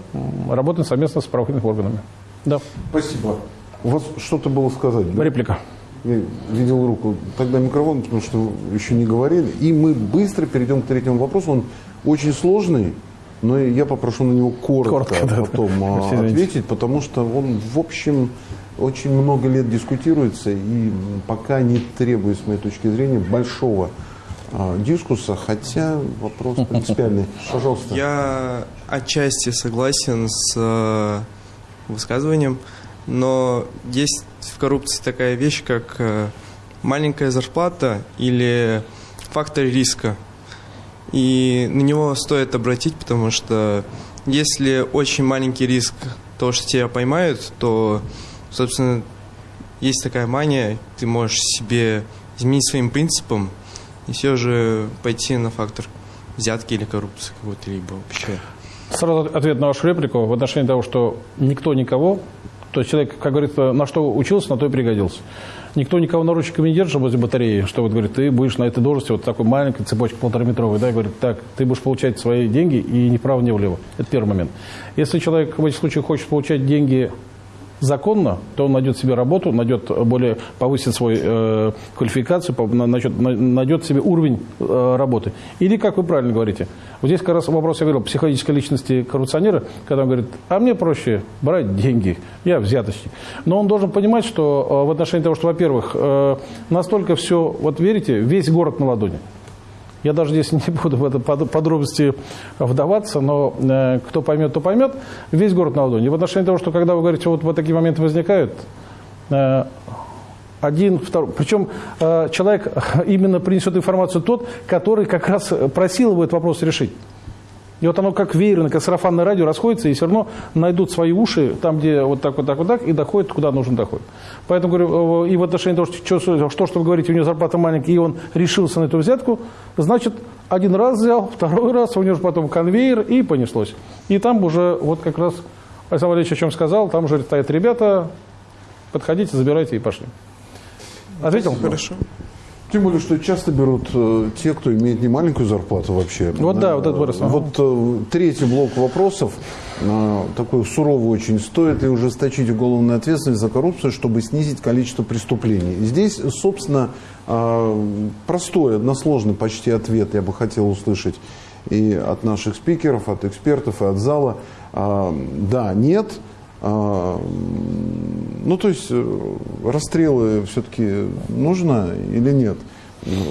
работаем совместно с правоохранительными органами. Да. Спасибо. У вас что-то было сказать? Да? Реплика. Я видел руку. Тогда микрофон, потому что еще не говорили. И мы быстро перейдем к третьему вопросу. Он очень сложный. Но я попрошу на него коротко, коротко потом да. ответить, потому что он, в общем, очень много лет дискутируется и пока не требует, с моей точки зрения, большого а, дискусса, хотя вопрос принципиальный. Пожалуйста. Я отчасти согласен с э, высказыванием, но есть в коррупции такая вещь, как э, маленькая зарплата или фактор риска – и на него стоит обратить, потому что если очень маленький риск того, что тебя поймают, то, собственно, есть такая мания, ты можешь себе изменить своим принципам и все же пойти на фактор взятки или коррупции какой-то либо вообще. Сразу ответ на вашу реплику в отношении того, что никто никого, То есть человек, как говорится, на что учился, на то и пригодился. Никто никого наручниками не держит возле батареи, что вот говорит, ты будешь на этой должности, вот такой маленькой цепочке полтораметровой, да, и говорит, так, ты будешь получать свои деньги и ни вправо, ни влево. Это первый момент. Если человек в этих случаях хочет получать деньги законно, то он найдет себе работу, найдет более, повысит свою э, квалификацию, найдет, на- найдет себе уровень э, работы. Или, как вы правильно говорите, вот здесь как раз вопрос, я говорил, психологической личности коррупционера, когда он говорит, а мне проще брать деньги, я взяточник. Но он должен понимать, что э, в отношении того, что, во-первых, э, настолько все, вот верите, весь город на ладони. Я даже здесь не буду в это под- подробности вдаваться, но э, кто поймет, то поймет. Весь город на ладони. В отношении того, что когда вы говорите, вот, вот такие моменты возникают, э, один, второй. Причем э, человек именно принесет информацию тот, который как раз просил его этот вопрос решить. И вот оно как веерно, как сарафанное радио расходится, и все равно найдут свои уши там, где вот так, вот так, вот так, и доходит, куда нужно доходит. Поэтому говорю, и в отношении того, что, что, что, что вы говорите, у него зарплата маленькая, и он решился на эту взятку, значит, один раз взял, второй раз, у него же потом конвейер, и понеслось. И там уже, вот как раз Александр Валерьевич о чем сказал, там уже стоят ребята, подходите, забирайте и пошли. Ответил? Хорошо. Тем более, что часто берут э, те, кто имеет не маленькую зарплату вообще. Вот да, вот это вопрос. Вот э, третий блок вопросов, э, такой суровый очень. Стоит ли ужесточить уголовную ответственность за коррупцию, чтобы снизить количество преступлений? Здесь, собственно, э, простой, односложный почти ответ я бы хотел услышать и от наших спикеров, от экспертов, и от зала. А, Да, нет. А, Ну, то есть э, расстрелы все-таки нужно или нет?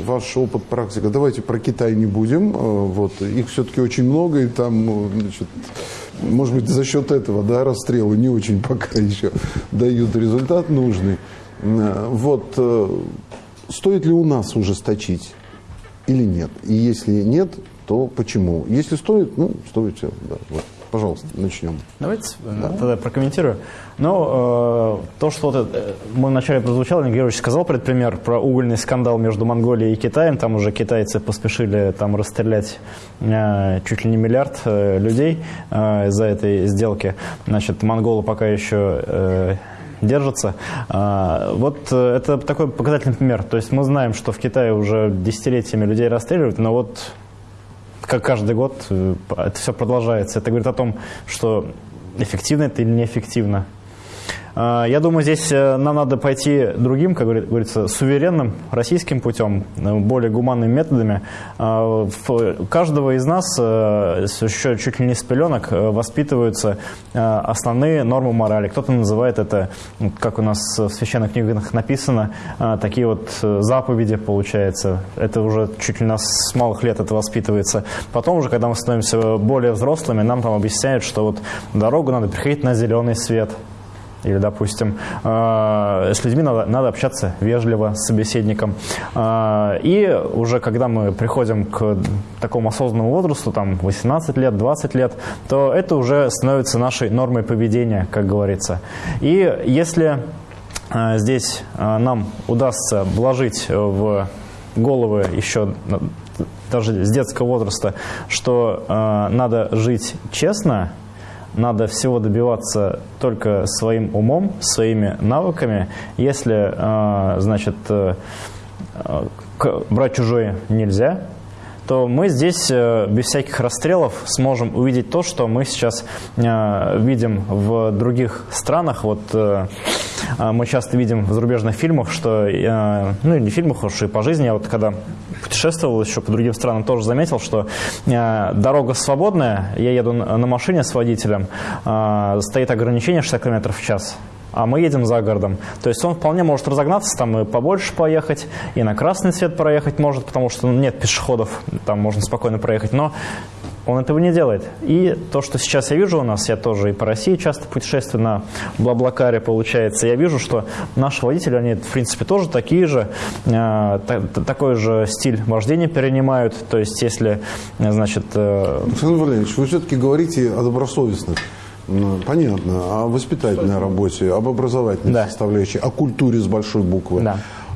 Ваш опыт, практика. Давайте про Китай не будем. Э, Вот. Их все-таки очень много, и там, э, значит, может быть, за счет этого, да, расстрелы не очень пока еще дают результат нужный. Вот. Стоит ли у нас ужесточить или нет? И если нет, то почему? Если стоит, ну, стоит все. Да, вот. Пожалуйста, начнем. Давайте э, тогда прокомментирую. Ну, э, то, что вот это, э, мы вначале прозвучало, Игорь Георгиевич сказал про этот пример, про угольный скандал между Монголией и Китаем. Там уже китайцы поспешили там расстрелять э, чуть ли не миллиард э, людей э, из-за этой сделки. Значит, монголы пока еще... э, держатся. А, Вот э, это такой показательный пример. То есть мы знаем, что в Китае уже десятилетиями людей расстреливают, но вот как каждый год э, это все продолжается. Это говорит о том, что эффективно это или неэффективно. А, Я думаю, здесь э, нам надо пойти другим, как говорит- говорится, суверенным российским путем, э, более гуманными методами. А, каждого из нас э, еще чуть ли не с пеленок воспитываются основные нормы морали. Кто-то называет это, как у нас в священных книгах написано, такие вот заповеди, получается. Это уже чуть ли нас с малых лет это воспитывается. Потом уже, когда мы становимся более взрослыми, нам там объясняют, что вот дорогу надо приходить на зеленый свет. Или, допустим, э, с людьми надо, надо общаться вежливо с собеседником. Э, И уже когда мы приходим к такому осознанному возрасту, там 18 лет, 20 лет, то это уже становится нашей нормой поведения, как говорится. И если э, здесь нам удастся вложить в головы еще даже с детского возраста, что надо жить честно, надо всего добиваться только своим умом, своими навыками. Если, э, значит, э, э, брать чужое нельзя, то мы здесь э, без всяких расстрелов сможем увидеть то, что мы сейчас э, видим в других странах. Вот э, мы часто видим в зарубежных фильмах, что, ну не в фильмах, уж и по жизни, я вот когда путешествовал еще по другим странам, тоже заметил, что дорога свободная, я еду на машине с водителем, стоит ограничение 60 км в час а мы едем за городом. То есть он вполне может разогнаться, там и побольше поехать, и на красный свет проехать может, потому что нет пешеходов, там можно спокойно проехать, но он этого не делает. И то, что сейчас я вижу у нас, я тоже и по России часто путешествую на Блаблакаре, получается, я вижу, что наши водители, они, в принципе, тоже такие же, э, та- та- такой же стиль вождения перенимают. То есть, если, э, значит... э, Александр Валерьевич, вы все-таки говорите о добросовестных. Ну, Понятно. О воспитательной работе, об образовательной составляющей, о культуре с большой буквы.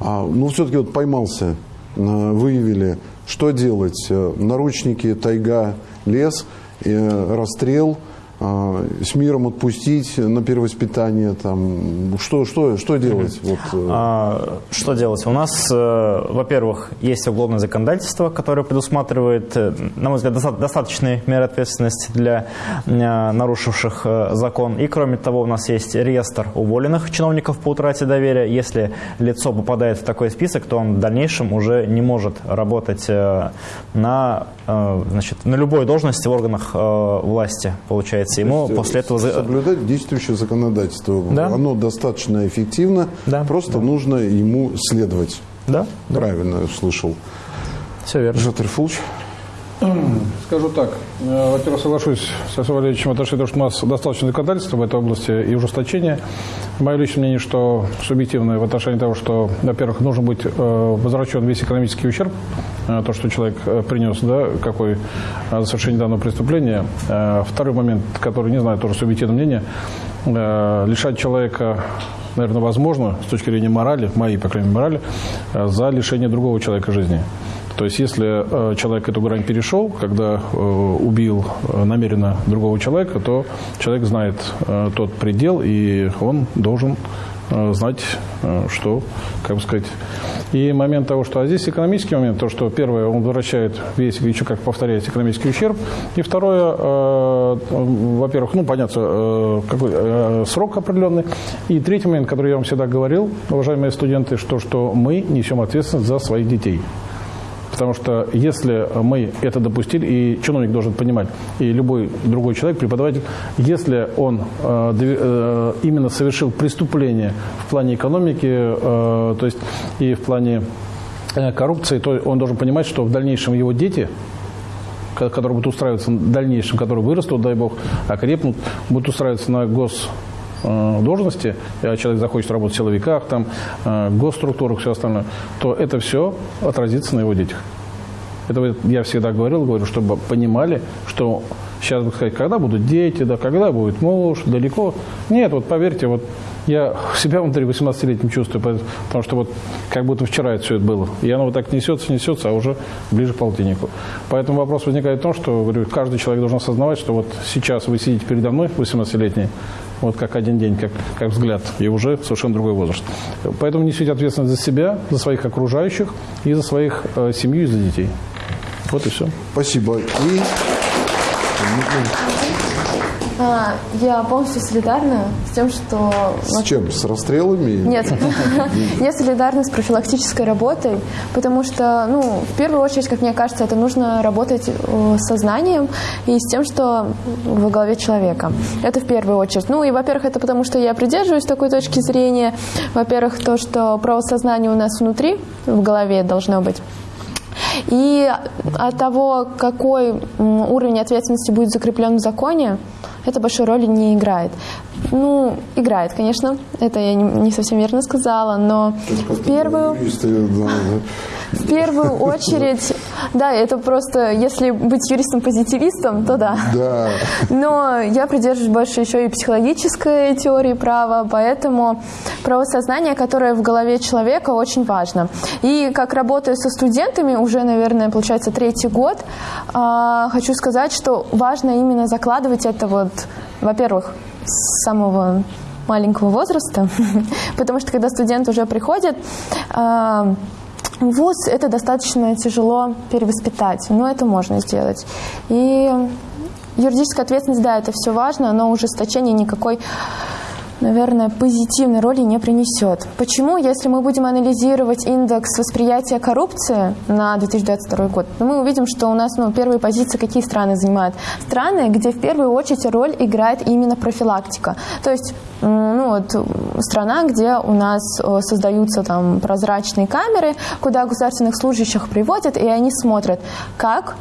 А, ну, все-таки вот поймался, э, выявили, что делать? Э, Наручники, тайга, лес, э, расстрел. А, с миром отпустить на перевоспитание, там, что, что, что делать? Вот, э, А, что делать? У нас, э, во-первых, есть уголовное законодательство, которое предусматривает, э, на мой взгляд, доста- достаточные меры ответственности для нарушивших закон. И, кроме того, у нас есть реестр уволенных чиновников по утрате доверия. Если лицо попадает в такой список, то он в дальнейшем уже не может работать на, значит, на любой должности в органах власти, получается. Ему То есть, после этого... Соблюдать действующее законодательство. Да. Оно достаточно эффективно, просто нужно ему следовать. Да. Правильно слышал. Все верно. Жатер Фулч. Скажу так. Э, Во-первых, соглашусь со Савой Валерьевичем отношении того, что у нас достаточно законодательства в этой области и ужесточения. Мое личное мнение, что субъективное в отношении того, что, во-первых, нужно быть э, возвращен весь экономический ущерб, э, то, что человек принес, да, какой за совершение данного преступления. Второй момент, который, не знаю, тоже субъективное мнение, лишать человека наверное, возможно, с точки зрения морали, моей, по крайней мере, морали, за лишение другого человека жизни. То есть, если э, человек эту грань перешел, когда э, убил э, намеренно другого человека, то человек знает тот предел, и он должен знать, что, как бы сказать. И момент того, что... А здесь экономический момент, то, что первое, он возвращает весь, еще как повторяется, экономический ущерб. И второе, э, во-первых, ну, понятно, э, какой э, срок определенный. И третий момент, который я вам всегда говорил, уважаемые студенты, что, что мы несем ответственность за своих детей. Потому что если мы это допустили, и чиновник должен понимать, и любой другой человек, преподаватель, если он э, э, именно совершил преступление в плане экономики, э, то есть и в плане э, коррупции, то он должен понимать, что в дальнейшем его дети ко- которые будут устраиваться в дальнейшем, которые вырастут, дай бог, окрепнут, будут устраиваться на гос должности, а человек захочет работать в силовиках, там, э, госструктурах, все остальное, то это все отразится на его детях. Это я всегда говорил, говорю, чтобы понимали, что сейчас бы сказать, когда будут дети, да, когда будет муж, далеко. Нет, вот поверьте, вот я себя внутри 18-летним чувствую, потому что вот как будто вчера это все это было. И оно вот так несется, несется, а уже ближе к полтиннику. Поэтому вопрос возникает в том, что говорю, каждый человек должен осознавать, что вот сейчас вы сидите передо мной, 18-летний, вот как один день, как, как взгляд, и уже совершенно другой возраст. Поэтому несите ответственность за себя, за своих окружающих, и за своих э, семью, и за детей. Вот и все. Спасибо. И А, я полностью солидарна с тем, что... с чем? С расстрелами? Нет, я солидарна с профилактической работой, потому что, ну, в первую очередь, как мне кажется, это нужно работать э, с сознанием и с тем, что во главе человека. Это в первую очередь. Ну, и, во-первых, это потому, что я придерживаюсь такой точки зрения. Во-первых, то, что правосознание у нас внутри, в голове должно быть. И от того, какой уровень ответственности будет закреплен в законе, это большой роли не играет. Ну, играет, конечно, это я не, не совсем верно сказала, но в первую, в первую очередь, да, это просто, если быть юристом-позитивистом, то да. Да. Но я придерживаюсь больше еще и психологической теории права, поэтому правосознание, которое в голове человека, очень важно. И как работаю со студентами, уже, наверное, получается третий год, а, хочу сказать, что важно именно закладывать это вот, во-первых, с самого маленького возраста, потому что когда студент уже приходит, а, ВУЗ это достаточно тяжело перевоспитать, но это можно сделать. И юридическая ответственность, да, это все важно, но ужесточение никакой наверное, позитивной роли не принесет. Почему? Если мы будем анализировать индекс восприятия коррупции на 2022 год, то мы увидим, что у нас ну, первые позиции какие страны занимают? Страны, где в первую очередь роль играет именно профилактика. То есть ну, вот, страна, где у нас э, создаются там прозрачные камеры, куда государственных служащих приводят, и они смотрят, как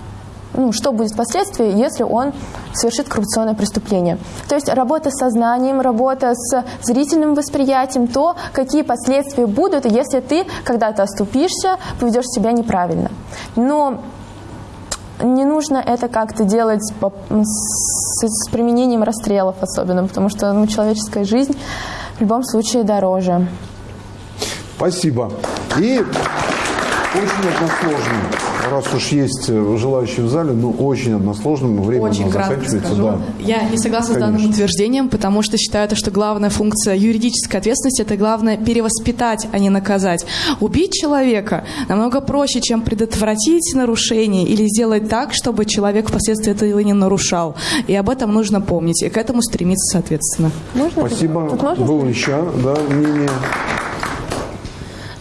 ну, что будет впоследствии, если он совершит коррупционное преступление. То есть работа с сознанием, работа с зрительным восприятием, то, какие последствия будут, если ты когда-то оступишься, поведешь себя неправильно. Но не нужно это как-то делать с, с применением расстрелов особенно, потому что ну, человеческая жизнь в любом случае дороже. Спасибо. И очень односложно. Раз уж есть э, желающие в зале, ну, очень односложным, время Очень у нас кратко заканчивается. Да. Я не согласна с Конечно. данным утверждением, потому что считаю, то, что главная функция юридической ответственности – это главное перевоспитать, а не наказать. Убить человека намного проще, чем предотвратить нарушение или сделать так, чтобы человек впоследствии этого не нарушал. И об этом нужно помнить, и к этому стремиться соответственно. Спасибо. Было еще, да, мнение.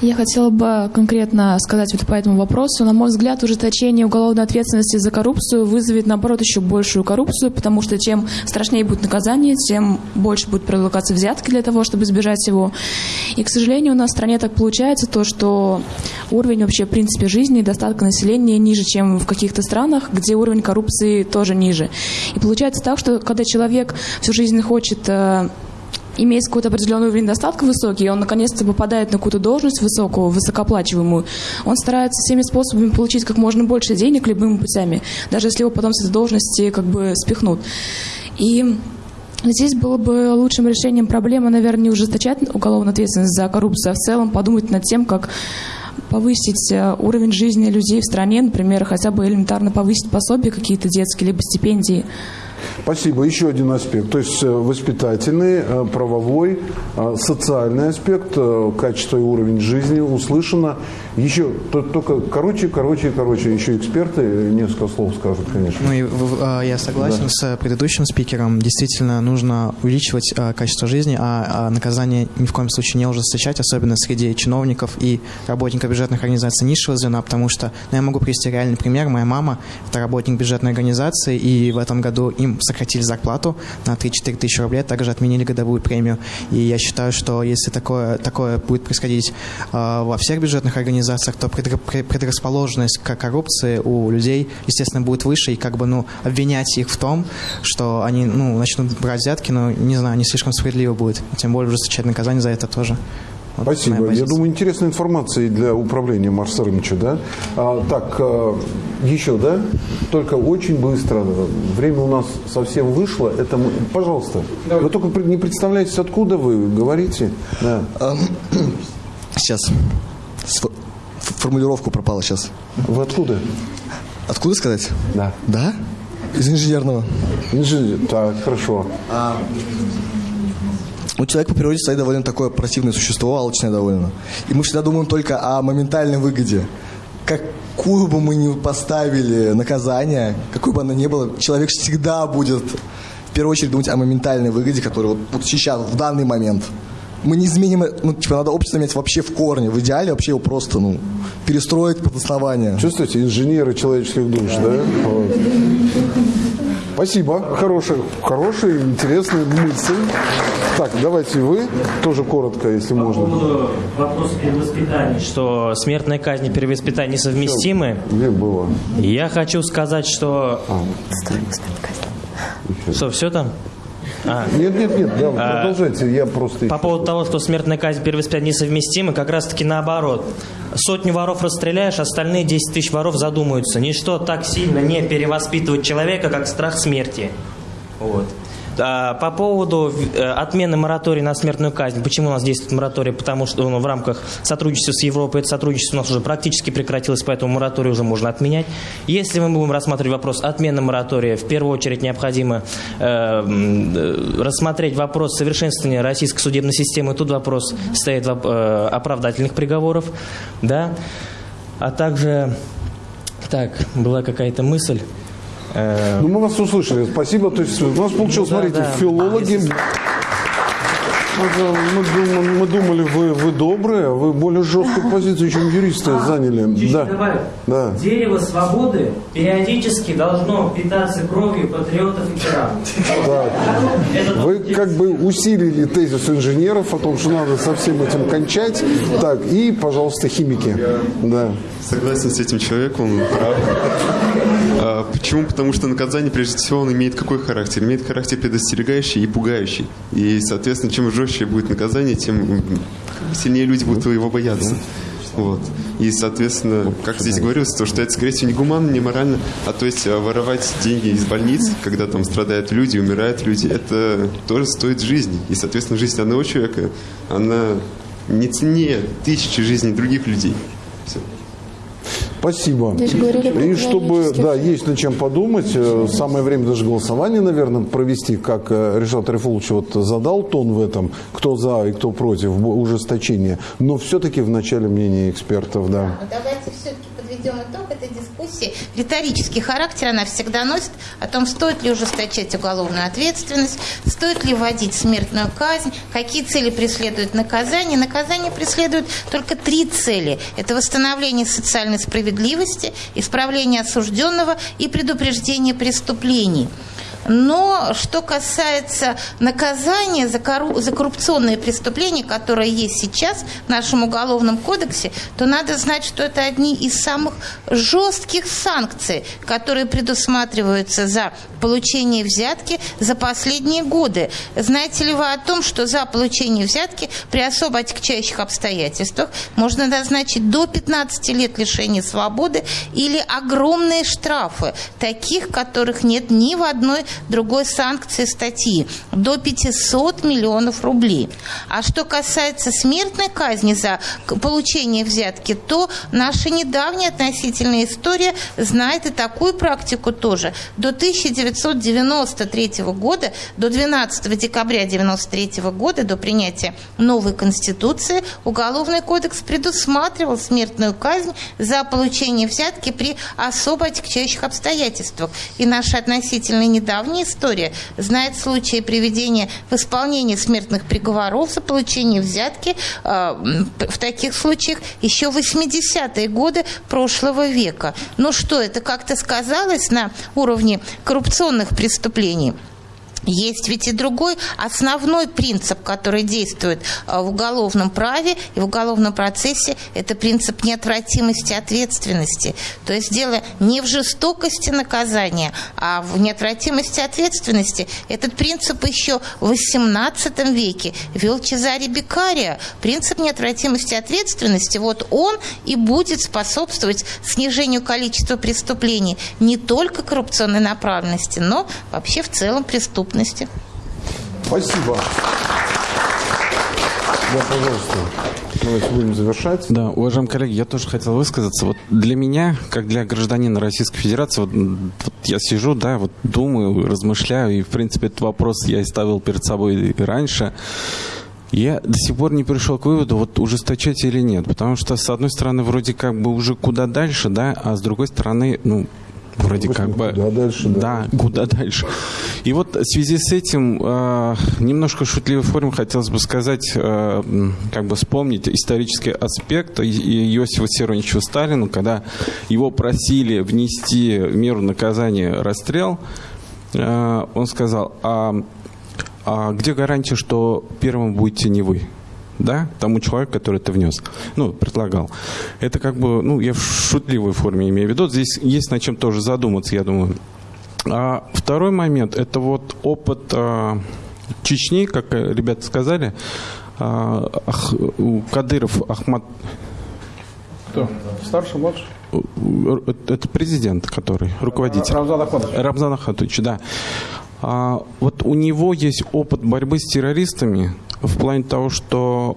Я хотела бы конкретно сказать вот по этому вопросу. На мой взгляд, ужесточение уголовной ответственности за коррупцию вызовет, наоборот, еще большую коррупцию, потому что чем страшнее будет наказание, тем больше будет предлагаться взятки для того, чтобы избежать его. И, к сожалению, у нас в стране так получается то, что уровень вообще, в принципе, жизни и достатка населения ниже, чем в каких-то странах, где уровень коррупции тоже ниже. И получается так, что когда человек всю жизнь хочет э, имеет какой-то определенный уровень достатка высокий, он наконец-то попадает на какую-то должность высокую, высокооплачиваемую, он старается всеми способами получить как можно больше денег любыми путями, даже если его потом с этой должности как бы спихнут. И Здесь было бы лучшим решением проблемы, наверное, не ужесточать уголовную ответственность за коррупцию, а в целом подумать над тем, как повысить э, уровень жизни людей в стране, например, хотя бы элементарно повысить пособия какие-то детские, либо стипендии. Спасибо. Еще один аспект. То есть э, воспитательный, э, правовой, э, социальный аспект, качество и уровень жизни услышано. Еще то- только короче, короче, короче. Еще эксперты несколько слов скажут, конечно. Ну и а, я согласен Да. с предыдущим спикером. Действительно, нужно увеличивать качество жизни, а, а наказание ни в коем случае не ужесточать, особенно среди чиновников и работников бюджетных организаций низшего звена, потому что, ну, я могу привести реальный пример. Моя мама – это работник бюджетной организации, и в этом году им сократили зарплату на 3-4 тысячи рублей, также отменили годовую премию. И я считаю, что если такое, такое будет происходить а, во всех бюджетных организациях, то предра- пре- предрасположенность к коррупции у людей, естественно, будет выше, и как бы, ну, обвинять их в том, что они, ну, начнут брать взятки, ну, не знаю, не слишком справедливо будет. Тем более ужесточать наказание за это тоже. Вот Спасибо. Я думаю, интересная информация и для управления Марса Рымча, да? А, так, э, еще, да? Только очень быстро. Время у нас совсем вышло. Это мы... Пожалуйста. Вы только не представляете, откуда вы говорите. Да. Сейчас. Сф- ф- Формулировку пропала сейчас. Вы откуда? Откуда сказать? Да. Да? Из инженерного. Инженер. Так, хорошо. Ну, человек по природе своей довольно такое противное существо, алчное довольно. И мы всегда думаем только о моментальной выгоде. Какую бы мы ни поставили наказание, какой бы оно ни было, человек всегда будет в первую очередь думать о моментальной выгоде, которая вот, вот сейчас, в данный момент. Мы не изменим, ну, типа, надо общество менять вообще в корне. В идеале вообще его просто, ну, перестроить под основание. Чувствуете, инженеры человеческих душ, да? Вот. Спасибо. Хорошая, хорошая, интересная мысль. Так, давайте вы тоже коротко, если можно. поводу вопроса перевоспитания, что смертная казнь и перевоспитание несовместимы. Где было? Я хочу сказать, что... Что, все там? А. Нет, нет, нет, да, А, продолжайте, я просто... По поводу того, что смертная казнь и перевоспитание несовместимы, как раз таки наоборот. Сотню воров расстреляешь, остальные 10 тысяч воров задумаются. Ничто так сильно не перевоспитывает человека, как страх смерти. Вот. А, По поводу э, отмены моратория на смертную казнь. Почему у нас действует мораторий? Потому что ну, в рамках сотрудничества с Европой это сотрудничество у нас уже практически прекратилось, поэтому мораторий уже можно отменять. Если мы будем рассматривать вопрос отмены моратория, в первую очередь необходимо э, э, рассмотреть вопрос совершенствования российской судебной системы. Тут вопрос стоит э, оправдательных приговоров. Да? А также... Так, была какая-то мысль. Ну, мы вас услышали. Спасибо. То есть у нас получилось, Да, смотрите, да. филологи. Мы, дум- мы думали, вы, вы добрые, а вы более жесткую позицию, чем юристы заняли. Чуть-чуть Да. добавлю. Да. Дерево свободы периодически должно питаться кровью патриотов и тиранов. Вы как бы усилили тезис инженеров о том, что надо со всем этим кончать. Так, и, пожалуйста, химики. Да. Согласен с этим человеком, он прав. Почему? Потому что наказание, прежде всего, он имеет какой характер? Имеет характер предостерегающий и пугающий. И, соответственно, чем жестче будет наказание, тем сильнее люди будут его бояться. Вот. И, соответственно, как здесь говорилось, то, что это, скорее всего, не гуманно, не морально, а то есть а, воровать деньги из больниц, когда там страдают люди, умирают люди, это тоже стоит жизни. И, соответственно, жизнь одного человека, она не ценнее тысячи жизней других людей. Все. Спасибо. Говорили И чтобы, да, есть над чем подумать, э, самое время даже голосование, наверное, провести, как э, Решат Рифулович вот задал тон в этом, кто за и кто против ужесточения, но все-таки в начале мнение экспертов, да. Но давайте все-таки подведем итог этой дискуссии. Риторический характер она всегда носит о том, стоит ли ужесточать уголовную ответственность, стоит ли вводить смертную казнь, какие цели преследует наказание. Наказание преследует только три цели. Это восстановление социальной справедливости, исправление осужденного и предупреждение преступлений. Но что касается наказания за, корру... за коррупционные преступления, которые есть сейчас в нашем уголовном кодексе, то надо знать, что это одни из самых жестких санкций, которые предусматриваются за получение взятки за последние годы. Знаете ли вы о том, что за получение взятки при особо отягчающих обстоятельствах можно назначить до 15 лет лишения свободы или огромные штрафы, таких, которых нет ни в одной другой санкции статьи до 500 миллионов рублей. А что касается смертной казни за получение взятки, то наша недавняя относительная история знает и такую практику тоже. До 1993 года, до 12 декабря 1993 года, до принятия новой Конституции, Уголовный кодекс предусматривал смертную казнь за получение взятки при особо отягчающих обстоятельствах. И наша относительно недавняя история знает случаи приведения в исполнение смертных приговоров за получение взятки э, в таких случаях еще в 80-е годы прошлого века. Ну что, это как-то сказалось на уровне коррупционных преступлений? Есть ведь и другой основной принцип, который действует а, в уголовном праве и в уголовном процессе, это принцип неотвратимости ответственности. То есть дело не в жестокости наказания, а в неотвратимости ответственности. Этот принцип еще в XVIII веке вел Чезаре Бекария. Принцип неотвратимости ответственности, вот он и будет способствовать снижению количества преступлений не только коррупционной направленности, но вообще в целом преступности преступности. Спасибо. Да, пожалуйста. Давайте будем завершать. Да, уважаемые коллеги, я тоже хотел высказаться. Вот для меня, как для гражданина Российской Федерации, вот, вот я сижу, да, вот думаю, размышляю, и, в принципе, этот вопрос я и ставил перед собой раньше. Я до сих пор не пришел к выводу, вот ужесточать или нет. Потому что, с одной стороны, вроде как бы уже куда дальше, да, а с другой стороны, ну, вроде как бы... Куда дальше, да. Да, куда дальше. И вот в связи с этим э, немножко шутливой форме хотелось бы сказать, э, как бы вспомнить исторический аспект Иосифа Виссарионовича Сталина, когда его просили внести в меру наказания расстрел, э, он сказал, а, а где гарантия, что первым будете не вы? Да, тому человеку, который это внес, ну, предлагал. Это как бы, ну, я в шутливой форме имею в виду. Здесь есть над чем тоже задуматься, я думаю. А второй момент, это вот опыт а, Чечни, как ребята сказали, а, Ах, Кадыров Ахмад... Кто? Старший, младший? Это президент, который, руководитель. Рамзан Ахматович. Рамзан Ахматович, да. А, вот у него есть опыт борьбы с террористами в плане того, что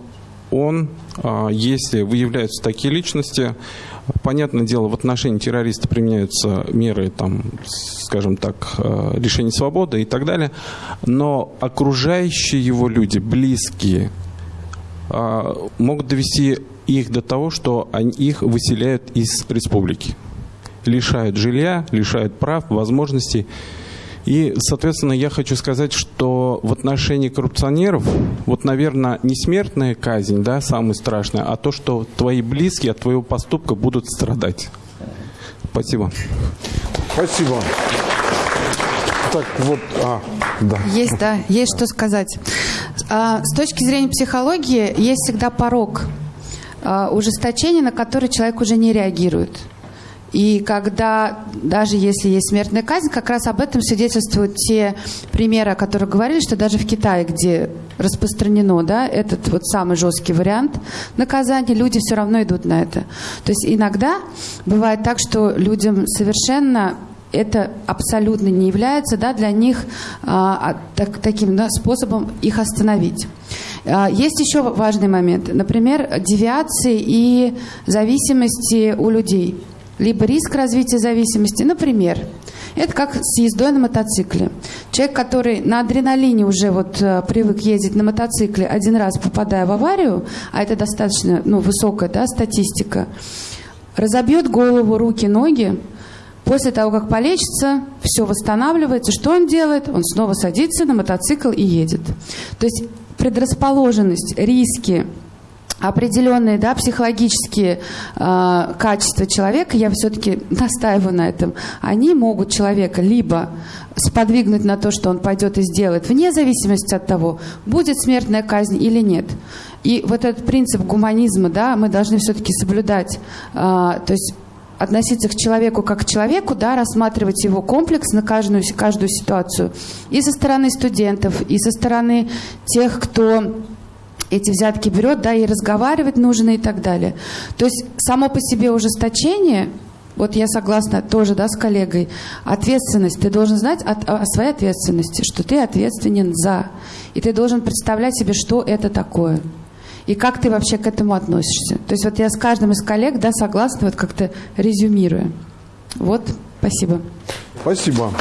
он, а, если выявляются такие личности, понятное дело, в отношении террориста применяются меры, там, скажем так, а, лишения свободы и так далее, но окружающие его люди, близкие, а, могут довести их до того, что они, их выселяют из республики. Лишают жилья, лишают прав, возможностей. И, соответственно, я хочу сказать, что в отношении коррупционеров, вот, наверное, не смертная казнь, да, самое страшное, а то, что твои близкие от твоего поступка будут страдать. Спасибо. Спасибо. Так, вот, а, да. Есть, да, есть что сказать. А, с точки зрения психологии есть всегда порог а, ужесточения, на который человек уже не реагирует. И когда, даже если есть смертная казнь, как раз об этом свидетельствуют те примеры, о которых говорили, что даже в Китае, где распространено да, этот вот самый жесткий вариант наказания, люди все равно идут на это. То есть иногда бывает так, что людям совершенно это абсолютно не является да, для них а, а так, таким да, способом их остановить. А, есть еще важный момент. Например, девиации и зависимости у людей. Либо риск развития зависимости. Например, это как с ездой на мотоцикле. Человек, который на адреналине уже вот э, привык ездить на мотоцикле, один раз попадая в аварию, а это достаточно ну, высокая да, статистика, разобьет голову, руки, ноги, После того, как полечится, все восстанавливается. Что он делает? Он снова садится на мотоцикл и едет. То есть предрасположенность, риски, определенные да, психологические э, качества человека, я все-таки настаиваю на этом, они могут человека либо сподвигнуть на то, что он пойдет и сделает, вне зависимости от того, будет смертная казнь или нет. И вот этот принцип гуманизма, да, мы должны все-таки соблюдать. Э, то есть относиться к человеку как к человеку, да, рассматривать его комплекс на каждую, каждую ситуацию. И со стороны студентов, и со стороны тех, кто эти взятки берет, да, и разговаривать нужно и так далее. То есть само по себе ужесточение, вот я согласна тоже, да, с коллегой, ответственность, ты должен знать о, о своей ответственности, что ты ответственен за, и ты должен представлять себе, что это такое. И как ты вообще к этому относишься? То есть вот я с каждым из коллег, да, согласна, вот как-то резюмируя. Вот, спасибо. Спасибо.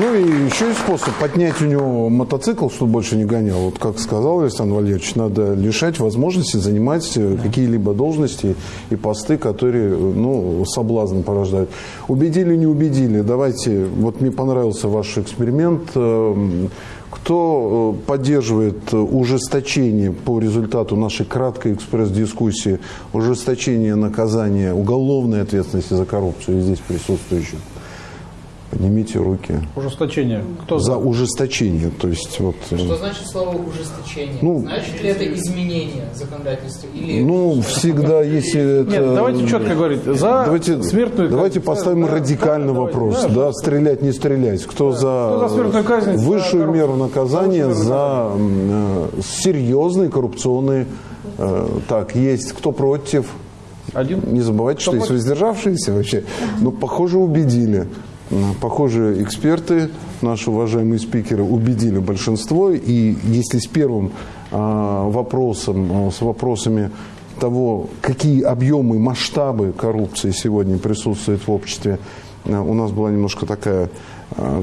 Ну и еще есть способ поднять у него мотоцикл, чтобы больше не гонял. Вот как сказал Александр Валерьевич, надо лишать возможности занимать э, какие-либо должности и посты, которые ну, соблазн порождают. Убедили, не убедили. Давайте, вот мне понравился ваш эксперимент. Эм, кто э, поддерживает ужесточение по результату нашей краткой экспресс-дискуссии, ужесточение наказания уголовной ответственности за коррупцию здесь присутствующих? Поднимите руки. Ужесточение. Кто за? За ужесточение. То есть, вот, э, Что значит слово ужесточение? Ну, значит ли это изменение законодательства? Или ну, всегда, если это... Нет, давайте четко говорить. За давайте, смертную Давайте поставим да, радикальный да, вопрос. Давайте, да, стрелять, не стрелять. Кто, да, за, кто за смертную казнь, высшую за меру наказания за э, серьезные коррупционные... Э, так, есть. Кто против? Один. Не забывайте, что есть воздержавшиеся вообще. Но, похоже, убедили. Похоже, эксперты, наши уважаемые спикеры, убедили большинство. И если с первым а, вопросом, а, с вопросами того, какие объемы, масштабы коррупции сегодня присутствуют в обществе, а, у нас была немножко такая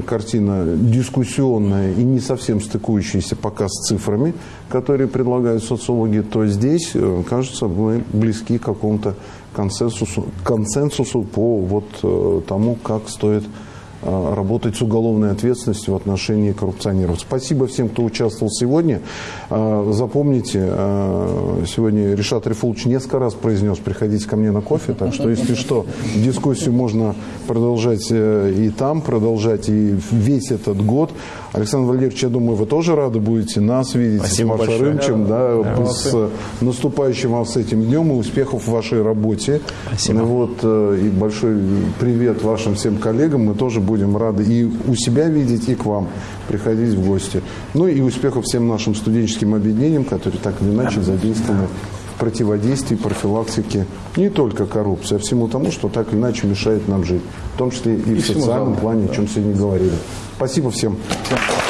картина дискуссионная и не совсем стыкующаяся пока с цифрами, которые предлагают социологи, то здесь, э, кажется, мы близки к какому-то консенсусу, консенсусу по вот э, тому, как стоит работать с уголовной ответственностью в отношении коррупционеров. Спасибо всем, кто участвовал сегодня. Э, запомните, сегодня Решат Рифулович несколько раз произнес «приходите ко мне на кофе», так что, если что, дискуссию можно продолжать и там, продолжать и весь этот год. Александр Валерьевич, я думаю, вы тоже рады будете нас видеть Спасибо с Машей Рымчем, да, да, с наступающим вас с этим днем и успехов в вашей работе. Спасибо. Вот, э, и большой привет вашим всем коллегам. Мы тоже будем рады и у себя видеть, и к вам приходить в гости. Ну и успехов всем нашим студенческим объединениям, которые так или иначе задействованы в противодействии, профилактике не только коррупции, а всему тому, что так или иначе мешает нам жить. В том числе и, и в социальном плане, о чем сегодня говорили. Спасибо всем. всем.